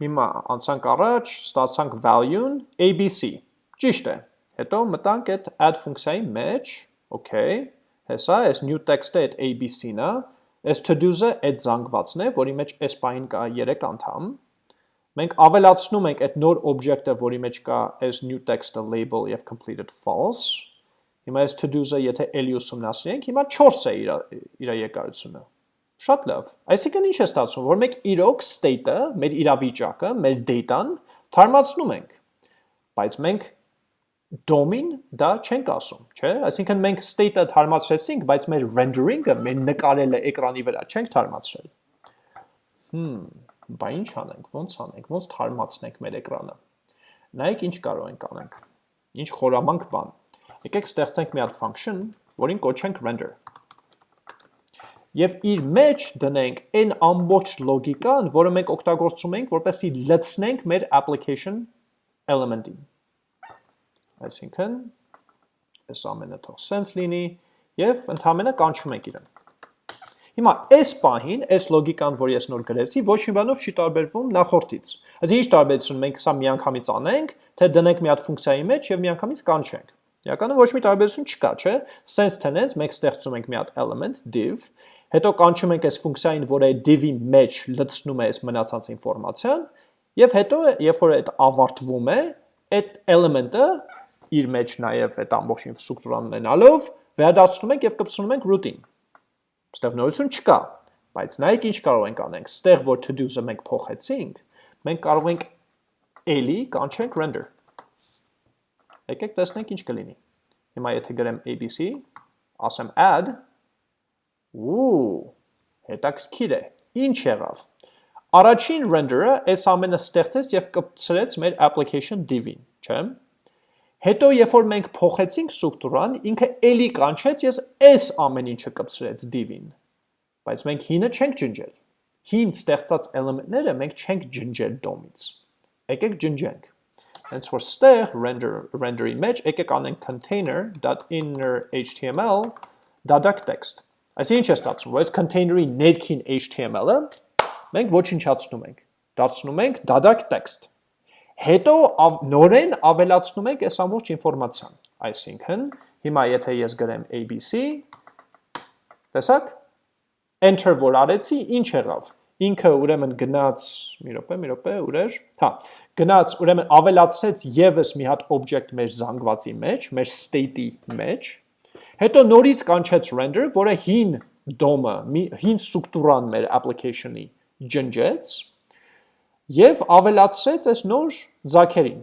հիմա անցանք առաջ, ստացանք value-ն ABC, ճիշտ է, հետո մտանք այդ add ֆունկցիայի մեջ, okay, հեսա, այս new text-ը այդ ABC-ն է, այս to-do's-ը այդ զանգվածն է, որի մեջ այս պային կա 3 անդամ, մենք ավելացնում ենք այդ նոր object-ը, որի մեջ կա այս new text-ը label եւ completed false, հիմա այս to-do's-ը եթե էլի ուսումնասիրենք, հիմա 4 է իր իր եկայությունը Շատ լավ։ Այսինքն ինչ է ստացվում, որ մենք իրոք state-ը, մեր իրավիճակը, մեր data-ն թարմացնում ենք, բայց մենք DOM-ին դա չենք ասում, չէ՞։ Այսինքն մենք state-ը թարմացրեցինք, բայց մեր rendering-ը, մեր նկարելը էկրանի վրա չենք թարմացրել։ Հմ, բա ինչ անենք, ո՞նց անենք, ո՞նց թարմացնենք մեր էկրանը։ Նայեք ինչ կարող ենք անենք։ Ինչ խորամանկ բան։ Եկեք ստեղծենք մի հատ function, որին կոչենք render եւ իր մեջ դնենք այն ամբողջ լոգիկան, որը մենք օգտագործում ենք, որպեսզի լցնենք մեր application element-ին։ Այսինքն, այս ամենը թող sense լինի եւ ընդհանրապես կանչում ենք իրեն։ Հիմա այս պահին, այս լոգիկան, որ ես նոր գրեցի, ոչ մի բանով չի տարբերվում նախորդից։ Այսինքն ինչ տարբերություն մենք սա միանգամից անենք, թե դնենք մի հատ ֆունկցիայի մեջ եւ միանգամից կանչենք։ Իրականում ոչ մի տարբերություն չկա, չէ՞։ Sense tense մենք ստեղծում ենք մի հատ element div, Հետո կանչում ենք այս ֆունկցիային, որը div-ի մեջ լցնում է այս մնացած ինֆորմացիան, եւ հետո երբ որ այդ ավարտվում է, այդ element-ը իր մեջ նաեւ այդ ամբողջ ինֆրաստրուկտուրան ունենալով վերադարձնում ենք եւ կպցնում ենք root-ին։ Այստեղ նորություն չկա, բայց նայեք ինչ կարող ենք անենք։ Ստեղ որ to-do-ը մենք փոխեցինք, մենք կարող ենք էլի կանչենք render։ Եկեք տեսնենք ինչ կլինի։ Հիմա եթե գրեմ abc, ասեմ add, Ու, հետաքրքիր է։ Ինչ եղավ։ Առաջին render-ը այս ամենը ստեղծեց եւ կպցրեց մեր application div-ին, չէ՞։ Հետո երբ որ մենք փոխեցինք ստրուկտուրան, ինքը էլի կանչեց ես այս ամեն ինչը կպցրեց div-ին։ Բայց մենք հինը չենք ջնջել։ Հին ստեղծած էլեմենտները մենք չենք ջնջել DOM-ից։ Եկեք ջնջենք։ Hence որ ստեղ render render-ի մեջ եկեք անենք container.inner html data text Այսինքն ինչ է ստացվում, որ այս container-ի ներքին HTML-ը մենք ոչնչացնում ենք։ Դարձնում ենք դադարք տեքստ։ Հետո ավ, նորեն ավելացնում ենք այս ամբողջ ինֆորմացիան։ Այսինքն, հիմա եթե ես գրեմ ABC, տեսակ, enter որ արեցի, ինչ եղավ։ Ինքը ուրեմն գնաց, մի րոպե, մի րոպե, ուր Հա, գնաց, ուրեմն ավելացրեց եւս մի հատ object մեր զանգվածի մեջ, մեր state-ի մեջ, Հետո նորից կանչեց render, որը հին DOM-ը, հին ստրուկտուրան մեր application-ի ջնջեց եւ ավելացրեց այս նոր ձակերին։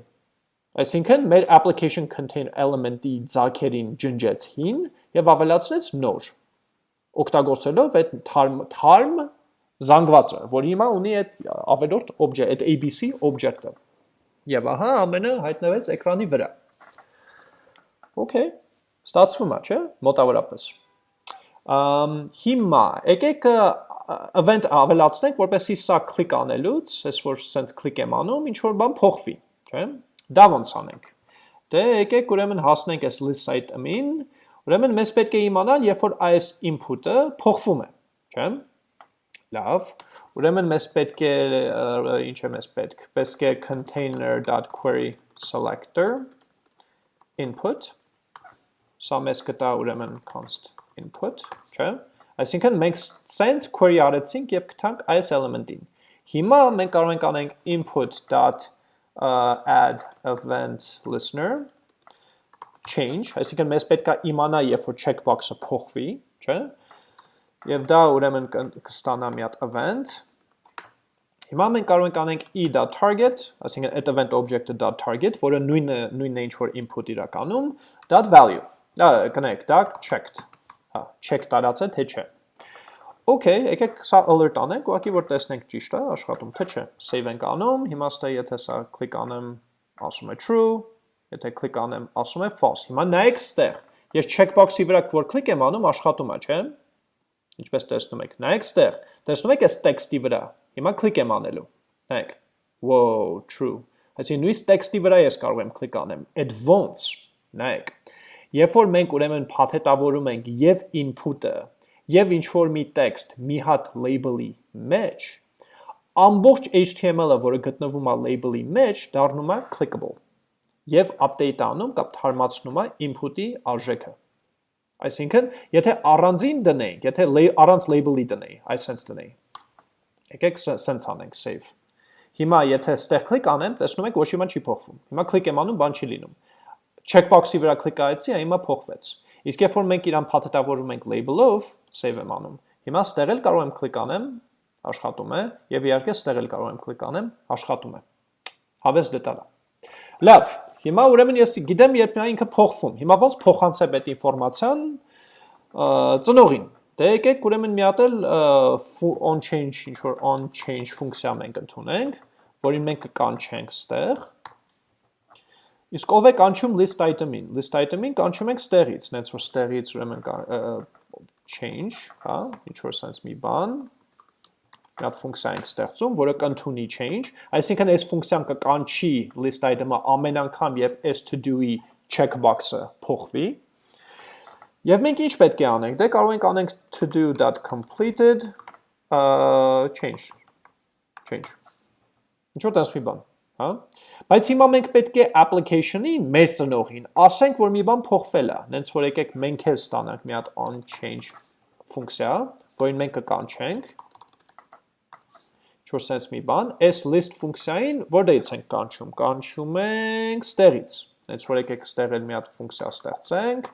Այսինքն մեր application contain element-ի ձակերին ջնջեց հին եւ ավելացրեց նոր օգտագործելով այդ թարմ թարմ զանգվածը, որ հիմա ունի այդ ավելորդ object, այդ ABC object-ը։ Եվ ահա ամենը հայտնվեց էկրանի վրա։ Okay Ստացվում է, չէ՞, մոտավորապես։ Ամ հիմա եկեք event ավելացնենք, որպեսզի սա կլիկ անելուց, ես որ սենց կլիկ եմ անում, ինչ որ բան փոխվի, չէ՞։ Դա ոնց անենք։ Դե եկեք ուրեմն հասնենք այս list item-ին, ուրեմն մեզ պետք է իմանալ, երբ որ այս input-ը փոխվում է, չէ՞։ Լավ, ուրեմն մեզ պետք է ինչ է մեզ պետք։ Պետք է container.query selector input Սա մեզ կտա ուրեմն const input, չէ՞։ Այսինքն մենք sense query արեցինք եւ գտանք այս element-ին։ Հիմա մենք կարող ենք անենք input.add event listener change, այսինքն մեզ պետք է իմանա, երբ որ checkbox-ը փոխվի, չէ՞։ Եվ դա ուրեմն կստանա մի հատ event Հիմա մենք կարող ենք անենք e.target, այսինքն այդ event object-ը .target, որը նույնը նույնն է ինչ որ input իրականում, .value Դա կնեք, դա checked։ Հա, check տարած է թե չէ։ Okay, եկեք սա alert անենք, ուղղակի որ տեսնենք ճիշտ է աշխատում, թե չէ։ Save ենք անում, հիմա ստե եթե սա click անեմ, ասում է true, եթե click անեմ, ասում է false։ Հիմա նայեք ստեղ։ Ես checkbox-ի վրա որ click եմ անում, աշխատում է, չէ՞։ Ինչպես տեսնում եք։ Նայեք ստեղ։ Տեսնում եք այս տեքստի վրա։ Հիմա click եմ անելու։ Նայեք։ Whoa, true։ Այսինքն նույն տեքստի վրա ես կարող եմ click անեմ։ ոնց։ Նայեք։ Երբ որ մենք ուրեմն փաթեթավորում ենք եւ input-ը եւ ինչ որ մի տեքստ մի հատ label-ի մեջ, ամբողջ HTML-ը, որը գտնվում է label-ի մեջ, դառնում է clickable եւ update անում կամ թարմացնում է input-ի արժեքը։ Այսինքն, եթե առանձին դնենք, եթե առանց label-ի դնեի, այսպես դնեի։ Եկեք սենց անենք save։ Հիմա եթե ստեղ click անեմ, տեսնում եք ոչ մի բան չի փոխվում։ Հիմա click եմ անում, բան չի լինում։ Checkbox-ի վրա click արեցի, հիմա փոխվեց։ Իսկ երբ որ մենք իրան փաթեթավորում ենք label-ով, save եմ անում։ Հիմա ստեղ էլ կարող եմ click անեմ, աշխատում է, եւ իհարկե ստեղ էլ կարող եմ click անեմ, աշխատում է։ Հավես դետալ է։ Լավ, հիմա ուրեմն ես գիտեմ երբ նա ինքը փոխվում։ Հիմա ոնց փոխանցեմ այդ ինֆորմացիան ծնողին։ Դե եկեք ուրեմն մի հատ էլ on change ինչ որ on change ֆունկցիա մենք ընդունենք, որին մենք կկանչենք ստեղ Իսկ ով է կանչում list item-ին։ List item-ին կանչում ենք ստեղից, նենց որ ստեղից ուրեմն change, հա, ինչ որ sense մի բան, մի հատ ֆունկցիա ենք ստեղծում, որը կընդունի change, այսինքն այս ֆունկցիան կկանչի list item-ը ամեն անգամ, երբ s to do-ի checkbox-ը փոխվի։ Եվ մենք ինչ պետք է անենք։ Դե կարող ենք անենք to do.completed uh change change։ Ինչ որ մի բան, հա։ Բայց հիմա մենք պետք է application-ին, մեր ծնողին, ասենք, որ մի բան փոխվել է, նենց որ եկեք մենք էլ ստանանք մի հատ on change ֆունկցիա, որին մենք կկանչենք, ինչ-որ sense մի բան, այս list ֆունկցիային որտեղից ենք կանչում, կանչում ենք ստեղից, նենց որ եկեք ստեղ էլ մի հատ ֆունկցիա ստեղծենք,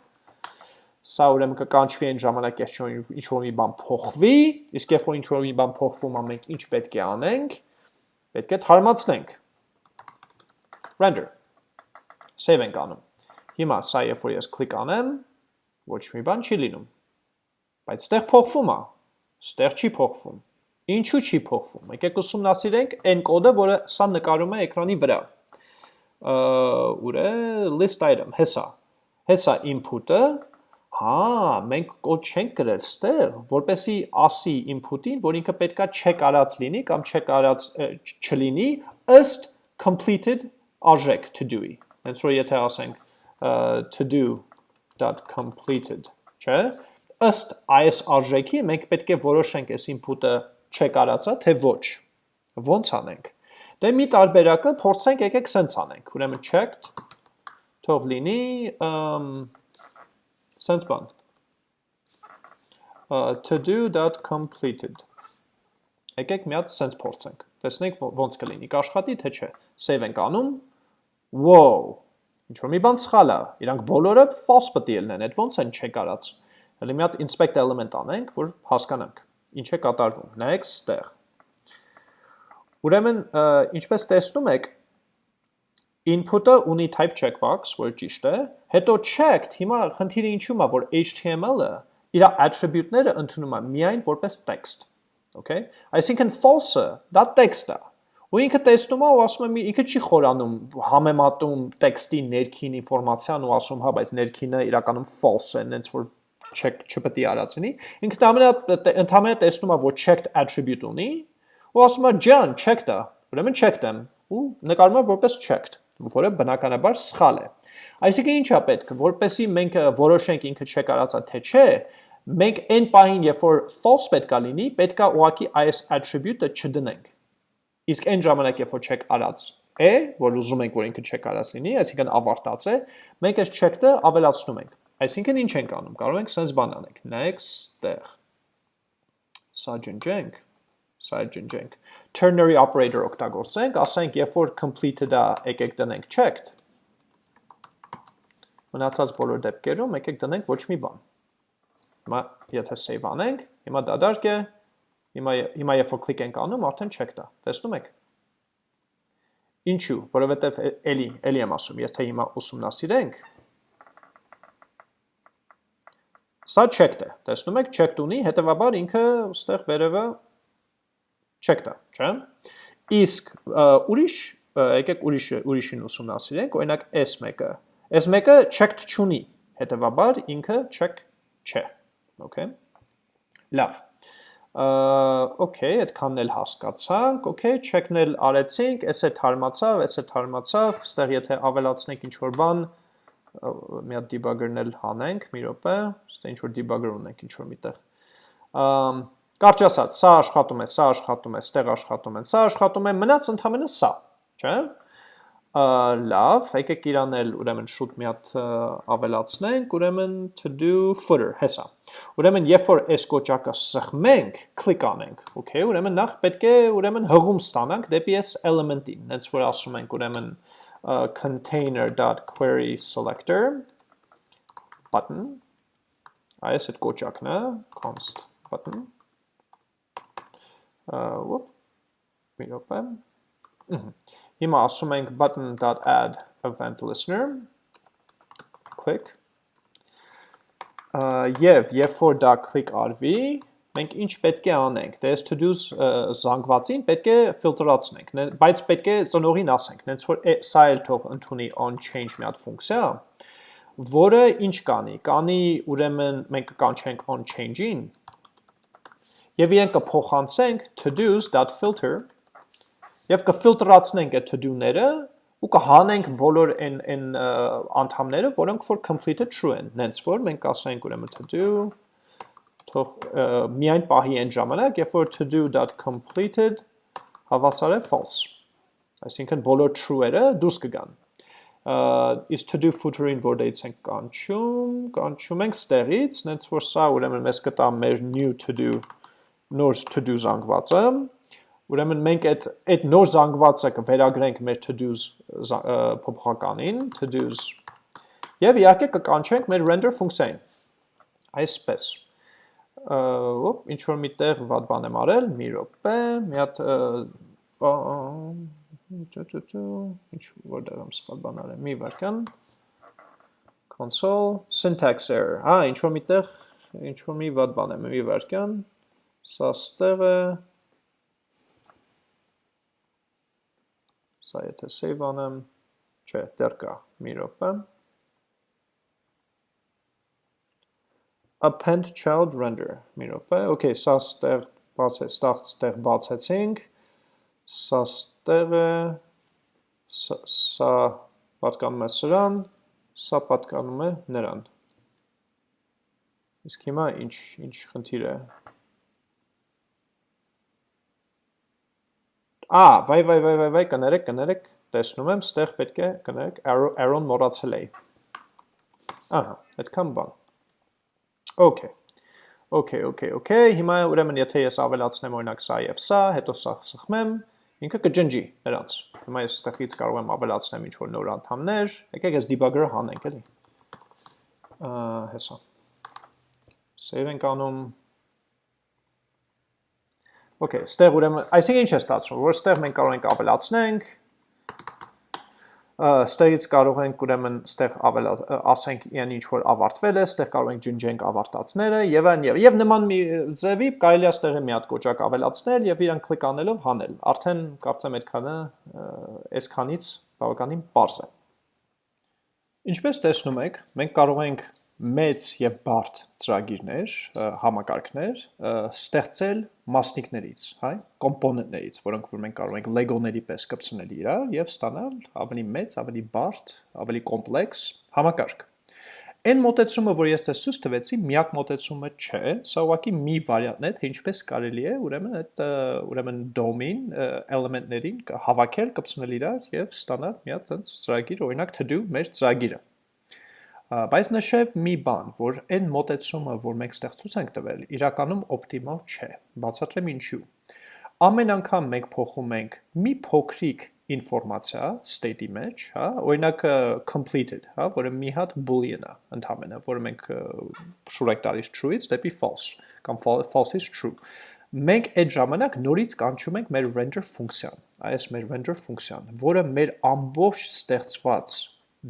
սա ուրեմն կկանչվի այն ժամանակ, ես ինչ որ մի բան փոխվի, իսկ երբ որ ինչ որ մի բան փոխվում է, մենք ինչ պետք է անենք, պետք է թարմացնենք render։ Save ենք անում։ Հիմա սա երբ որ ես click անեմ, ոչ մի բան չի լինում։ Բայց ստեղ փոխվում է։ Ստեղ չի փոխվում։ Ինչու չի փոխվում։ Եկեք ուսումնասիրենք այն կոդը, որը սա նկարում է էկրանի վրա։ Ուր է list item, հեսա։ Հեսա input-ը, հա, մենք կոդ չենք գրել ստեղ, որպեսի ասի input-ին, որ ինքը պետքա check արած լինի կամ check արած չլինի ըստ completed արժեք to do-ի։ Հենց որ եթե ասենք to do.completed, չէ՞, ըստ այս արժեքի մենք պետք է որոշենք այս input-ը check արածա, թե ոչ։ Ոնց անենք։ Դե մի տարբերակը փորձենք եկեք սենց անենք։ Ուրեմն checked թող լինի սենց բան to do.completed եկեք մի հատ սենց փորձենք տեսնենք ոնց կլինի կաշխատի թե չէ save ենք անում Wow, ինչ որ մի բան սխալ է։ Իրանք բոլորը false պետք է լինեն, այդ ոնց են չեք արած։ Հələ մի հատ inspect element անենք, որ հասկանանք ինչ է կատարվում։ Նայեք ստեղ։ Ուրեմն, ինչպես տեսնում եք, input-ը ունի type checkbox, որ ճիշտ է, հետո checked, հիմա խնդիրը ինչու՞մ է, որ HTML-ը իր attribute-ները ընդունում է միայն որպես text։ Okay? Այսինքն false-ը դա text է, ու ինքը տեսնում է ու ասում է ինքը չի խորանում համեմատում տեքստի ներքին ինֆորմացիան ու ասում հա բայց ներքինը իրականում false է նենց որ check չպետք է արածնի ինքը ամենա ընդհանրապես տեսնում է որ checked attribute ունի ու ասում է ջան checked է ուրեմն checked եմ ու նկարում է որպես checked որը բնականաբար սխալ է այսինքն ի՞նչ է պետք որպեսի մենք որոշենք ինքը check արածա թե չէ մենք այն պահին երբ որ false պետքա լինի պետքա ուղակի այս attribute-ը չդնենք Իսկ այն ժամանակ, երբ որ check արած է, որ ուզում ենք, որ ինքը check արած լինի, այսինքն ավարտած է, մենք այս check-ը ավելացնում ենք։ Այսինքն ինչ ենք անում։ Կարող ենք sense բան անենք։ Next-տեղ։ Սա ջնջենք, սա ջնջենք։ Ternary operator օգտագործենք, ասենք, երբ որ completed-ը եկեք դնենք checked, մնացած բոլոր դեպքերում եկեք դնենք ոչ մի բան։ Հիմա եթե save անենք, հիմա դադարք է, Հիմա հիմա երբ որ կլիկ ենք անում, արդեն չեք տա։ Տեսնում եք։ Ինչու՞, որովհետև էլի, էլի եմ ասում, եթե հիմա ուսումնասիրենք, Սա checked է։ Տեսնում եք, checked ունի, հետեւաբար ինքը ուստեղ վերևը checked է, չէ՞։ Իսկ ուրիշ եկեք ուրիշ ուրիշին ուսումնասիրենք, օրինակ S1-ը։ S1-ը checked չունի, հետեւաբար ինքը check չէ։ Okay։ Լավ։ Okay, այդքանն էլ հասկացանք, okay, check-ն էլ արեցինք, էս է թարմացավ, էս է թարմացավ, ստեղ եթե ավելացնենք ինչ-որ բան, մի հատ debugger-ն էլ հանենք, մի րոպե, ստե ինչ-որ debugger ունենք ինչ-որ միտեղ։ Կարճ ասած, սա աշխատում է, սա աշխատում է, ստեղ աշխատում են, սա աշխատում է, մնաց ընդհանրապես սա, չէ՞։ Լավ, եկեք իրան էլ ուրեմն շուտ մի հատ ավելացնենք, ուրեմն to do footer, հեսա։ Ուրեմն երբ որ այս կոճակը սխմենք, կլիկ անենք, okay, ուրեմն նախ պետք է ուրեմն հղում ստանանք դեպի այս element-ին, հենց որ ասում ենք ուրեմն container.query selector button այս այդ կոճակն է const button րոպե հիմա ասում ենք button.add event listener. Click. Եւ երբ որ դա click արվի, մենք ինչ պետք է անենք։ Դե այս to-dos զանգվածին պետք է ֆիլտրացնենք, բայց պետք է ծնողին ասենք, նենց որ սա էլ թող ընդունի on change մի հատ ֆունկցիա, որը ինչ կանի։ Կանի ուրեմն մենք կանչենք on change-ին եւ իրեն կփոխանցենք to-dos.filter եւ կֆիլտրացնենք այդ to-do-ները ու կհանենք բոլոր այն այն անդամները, որոնք որ completed true են, նենց որ մենք ասենք ուրեմն to do թող միայն պահի այն ժամանակ, երբ որ to do.completed հավասար է false։ Այսինքն բոլոր true-երը դուրս կգան։ Is to do footer-ին որ դից ենք կանչում, կանչում ենք ստեղից, նենց որ սա ուրեմն մեզ կտա մեր new to do նոր to do զանգվածը, Ուրեմն մենք այդ այդ նոր զանգվածը կվերագրենք մեր to-dos փոփոխականին, to-dos եւ իհարկե կկանչենք մեր render ֆունկցիային։ Այսպես։ Ոպ, ինչ որ միտեղ վատ բան եմ արել, մի րոպե, մի հատ ինչ որտեղ եմ սխալ բան արել, մի վարքան console syntax error։ Հա, ինչ որ միտեղ ինչ որ մի վատ բան եմ, մի վարքան։ Սա ստեղ է Սա եթե save անեմ, չէ, դեռ կա, մի րոպե։ append child render, մի րոպե։ Okay, սա ստեղ բաց է, ստեղ բացեցինք։ Սա ստեղ է, սա պատկանում է սրան, սա պատկանում է նրան։ Իսկ հիմա ինչ ինչ խնդիր է։ Ա, վայ, վայ, վայ, վայ, վայ, կներեք, կներեք, տեսնում եմ, ստեղ պետք է, կներեք, arrow-ն մոռացել էի։ Ահա, այդքան բան։ Okay։ Okay, okay, okay։ Հիմա ուրեմն եթե ես ավելացնեմ օրինակ սա եւ սա, հետո սա սխմեմ, ինքը կջնջի նրանց։ Հիմա ես ստեղից կարող եմ ավելացնեմ ինչ որ նոր անդամներ։ Եկեք ես debugger-ը հանենք, էլի։ Ահա, հեսա։ Save ենք անում Okay, ստեղ ուրեմն, այսինքն ինչ է ստացվում, որ ստեղ մենք կարող ենք ավելացնենք, ստեղից կարող ենք ուրեմն ստեղ ավելա ասենք իրեն ինչ որ ավարտվել է, ստեղ կարող ենք ջնջենք ավարտածները եւ այն եւ եւ նման մի ձևի կարելի է ստեղը մի հատ կոճակ ավելացնել եւ իրան կլիկ անելով հանել։ Արդեն կարծեմ այդքանը այսքանից բավականին པարզ է։ Ինչպես տեսնում եք, մենք կարող ենք մեծ եւ բարդ ծրագիրներ, համակարգներ ստեղծել մասնիկներից, հայ, կոմպոնենտներից, որոնք որ մենք կարող ենք Lego-ների պես կպցնել իրար եւ ստանալ ավելի մեծ, ավելի բարդ, ավելի կոմպլեքս համակարգ։ Այն մոտեցումը, որ ես ցույց տվեցի, միակ մոտեցումը չէ, սա ուղղակի մի վարիանտ է, թե ինչպես կարելի է ուրեմն այդ ուրեմն դոմին էլեմենտներին հավաքել, կպցնել իրար եւ ստանալ մի հատ ծրագիր, օրինակ to-do մեր ծրագիրը։ Բայց նշև մի բան, որ այն մոտեցումը, որ մենք ստեղծուց ենք տվել, իրականում օպտիմալ չէ։ Բացատրեմ ինչու։ Ամեն անգամ մենք փոխում ենք մի փոքրիկ ինֆորմացիա state-ի մեջ, հա, օրինակ completed, հա, որը մի հատ boolean է, ընդհանրապես, որը մենք շուրեք տալիս true-ից դեպի false կամ false is true։ Մենք այդ ժամանակ նորից կանչում ենք մեր render ֆունկցիան, այս մեր render ֆունկցիան, որը մեր ամբողջ ստեղծված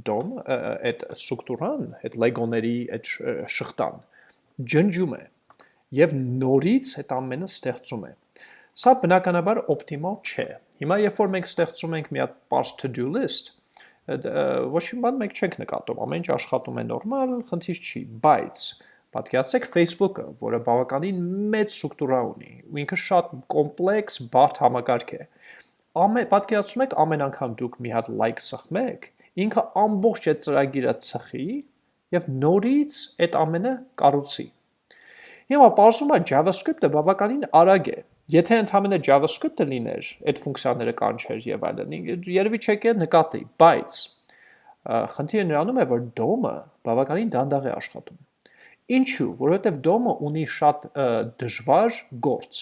DOM այդ ստրուկտուրան, այդ Lego-ների այդ շղթան ջնջում է եւ նորից այդ ամենը ստեղծում է։ Սա բնականաբար օպտիմալ չէ։ Հիմա երբ որ մենք ստեղծում ենք մի հատ parse to-do list, ոչ մի բան մենք չենք նկատում, ամեն ինչ աշխատում է նորմալ, խնդիր չի, բայց Պատկերացրեք Facebook-ը, որը բավականին մեծ ստրուկտուրա ունի, ու ինքը շատ կոմպլեքս, բարդ համակարգ է։ Ամեն պատկերացնում եք ամեն անգամ դուք մի հատ like սխմեք, ինքը ամբողջ այդ ծրագիրը ծխի եւ նորից այդ ամենը կառուցի։ Հիմա բարձում է JavaScript-ը բավականին արագ է։ Եթե ընդհանրապես JavaScript-ը լիներ, այդ ֆունկցիաները կանչեր եւ այլն, երևի չեկե նկատի, բայց խնդիրը նրանում է, որ DOM-ը բավականին դանդաղ է աշխատում։ Ինչու, որովհետև DOM-ը ունի շատ դժվար գործ։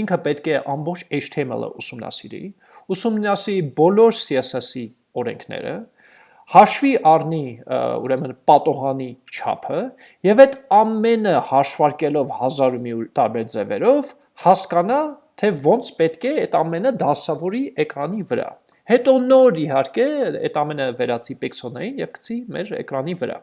Ինքը պետք է ամբողջ HTML-ը ուսումնասիրի, ուսումնասիրի բոլոր CSS-ի օրենքները, հաշվի առնի ուրեմն պատողանի չափը եւ այդ ամենը հաշվարկելով հազար ու մի տարբեր ձևերով հասկանա թե ոնց պետք է այդ ամենը դասավորի էկրանի վրա։ Հետո նոր իհարկե այդ ամենը վերացի պիքսելներին եւ գցի մեր էկրանի վրա։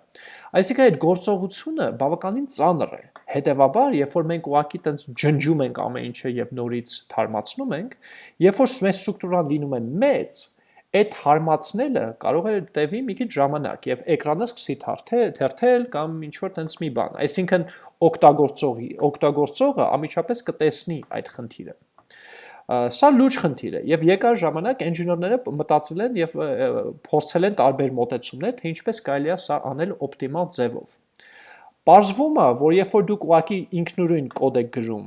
Այսինքն այդ գործողությունը բավականին ծանր է։ Հետևաբար, երբ որ մենք ուղակի տենց ջնջում ենք ամեն ինչը եւ նորից թարմացնում ենք, երբ որ մեր ստրուկտուրան լինում է մեծ, այդ հարմացնելը կարող է տևի մի քիչ ժամանակ եւ էկրանը սկսի թարթել, թերթել կամ ինչ որ տենց մի բան։ Այսինքն օգտագործողի, օգտագործողը ամիջապես կտեսնի այդ խնդիրը։ Սա լուրջ խնդիր է եւ եկար ժամանակ ինժեներները մտածել են եւ փորձել են տարբեր մոտեցումներ, թե ինչպես կարելի է սա անել օպտիմալ ձևով։ Պարզվում է, որ երբ որ դուք ուղակի ինքնուրույն կոդ եք գրում,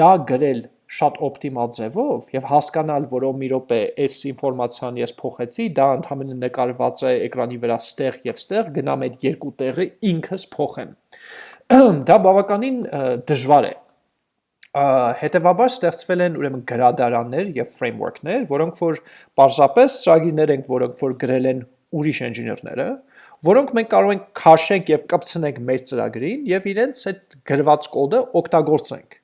դա գրել շատ օպտիմալ ձևով եւ հասկանալ, որ ո մի րոպե այս ինֆորմացիան ես փոխեցի, դա ընդհանրապես նկարված է էկրանի վրա ստեղ եւ ստեղ, գնամ այդ երկու տեղը ինքս փոխեմ։ Դա բավականին դժվար է հետևաբար ստեղծվել են ուրեմն գրադարաններ եւ ֆրեյմվորքներ, որոնք որ պարզապես ծրագիրներ են, որոնք որ գրել են ուրիշ ինժեներները, որոնք մենք կարող ենք քաշենք եւ կպցնենք մեր ծրագրին եւ իրենց այդ գրված կոդը օգտագործենք։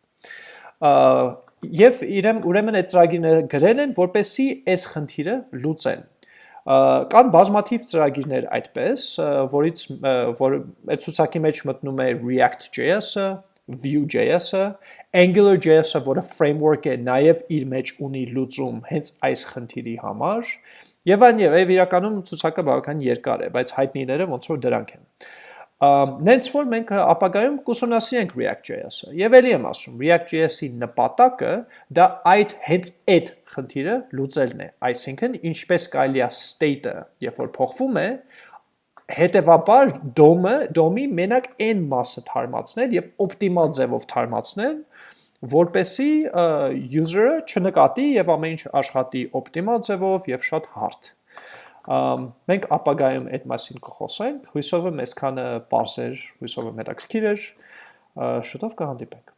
Եվ իրեմ ուրեմն այդ ծրագիրները գրել են, որպեսի այս խնդիրը լուծեն կան բազմաթիվ ծրագիրներ այդպես, որից որ այդ ցուցակի մեջ մտնում է React.js-ը, Vue.js-ը, Angular.js-ը, որը framework է, նաև իր մեջ ունի լուծում հենց այս խնդիրի համար, եւ այն եւ իրականում ցուցակը բավական երկար է, բայց հայտնիները ոնց որ դրանք են։ Նենց որ մենք ապագայում կուսումնասիրենք React.js-ը։ Եվ ելի եմ ասում, React.js-ի նպատակը դա այդ հենց այդ խնդիրը լուծելն է։ Այսինքն, ինչպես կարելի է state-ը, երբ որ փոխվում է, հետևաբար DOM-ը, DOM-ի մենակ այն մասը թարմացնել եւ օպտիմալ ձևով թարմացնել, որպեսի user-ը չնկատի եւ ամեն ինչ աշխատի օպտիմալ ձևով եւ շատ հարթ։ Մենք ապագայում այդ մասին կխոսենք, հույսով եմ այսքանը բարձր, հույսով եմ հետաքրքիր էր, շուտով կհանդիպենք։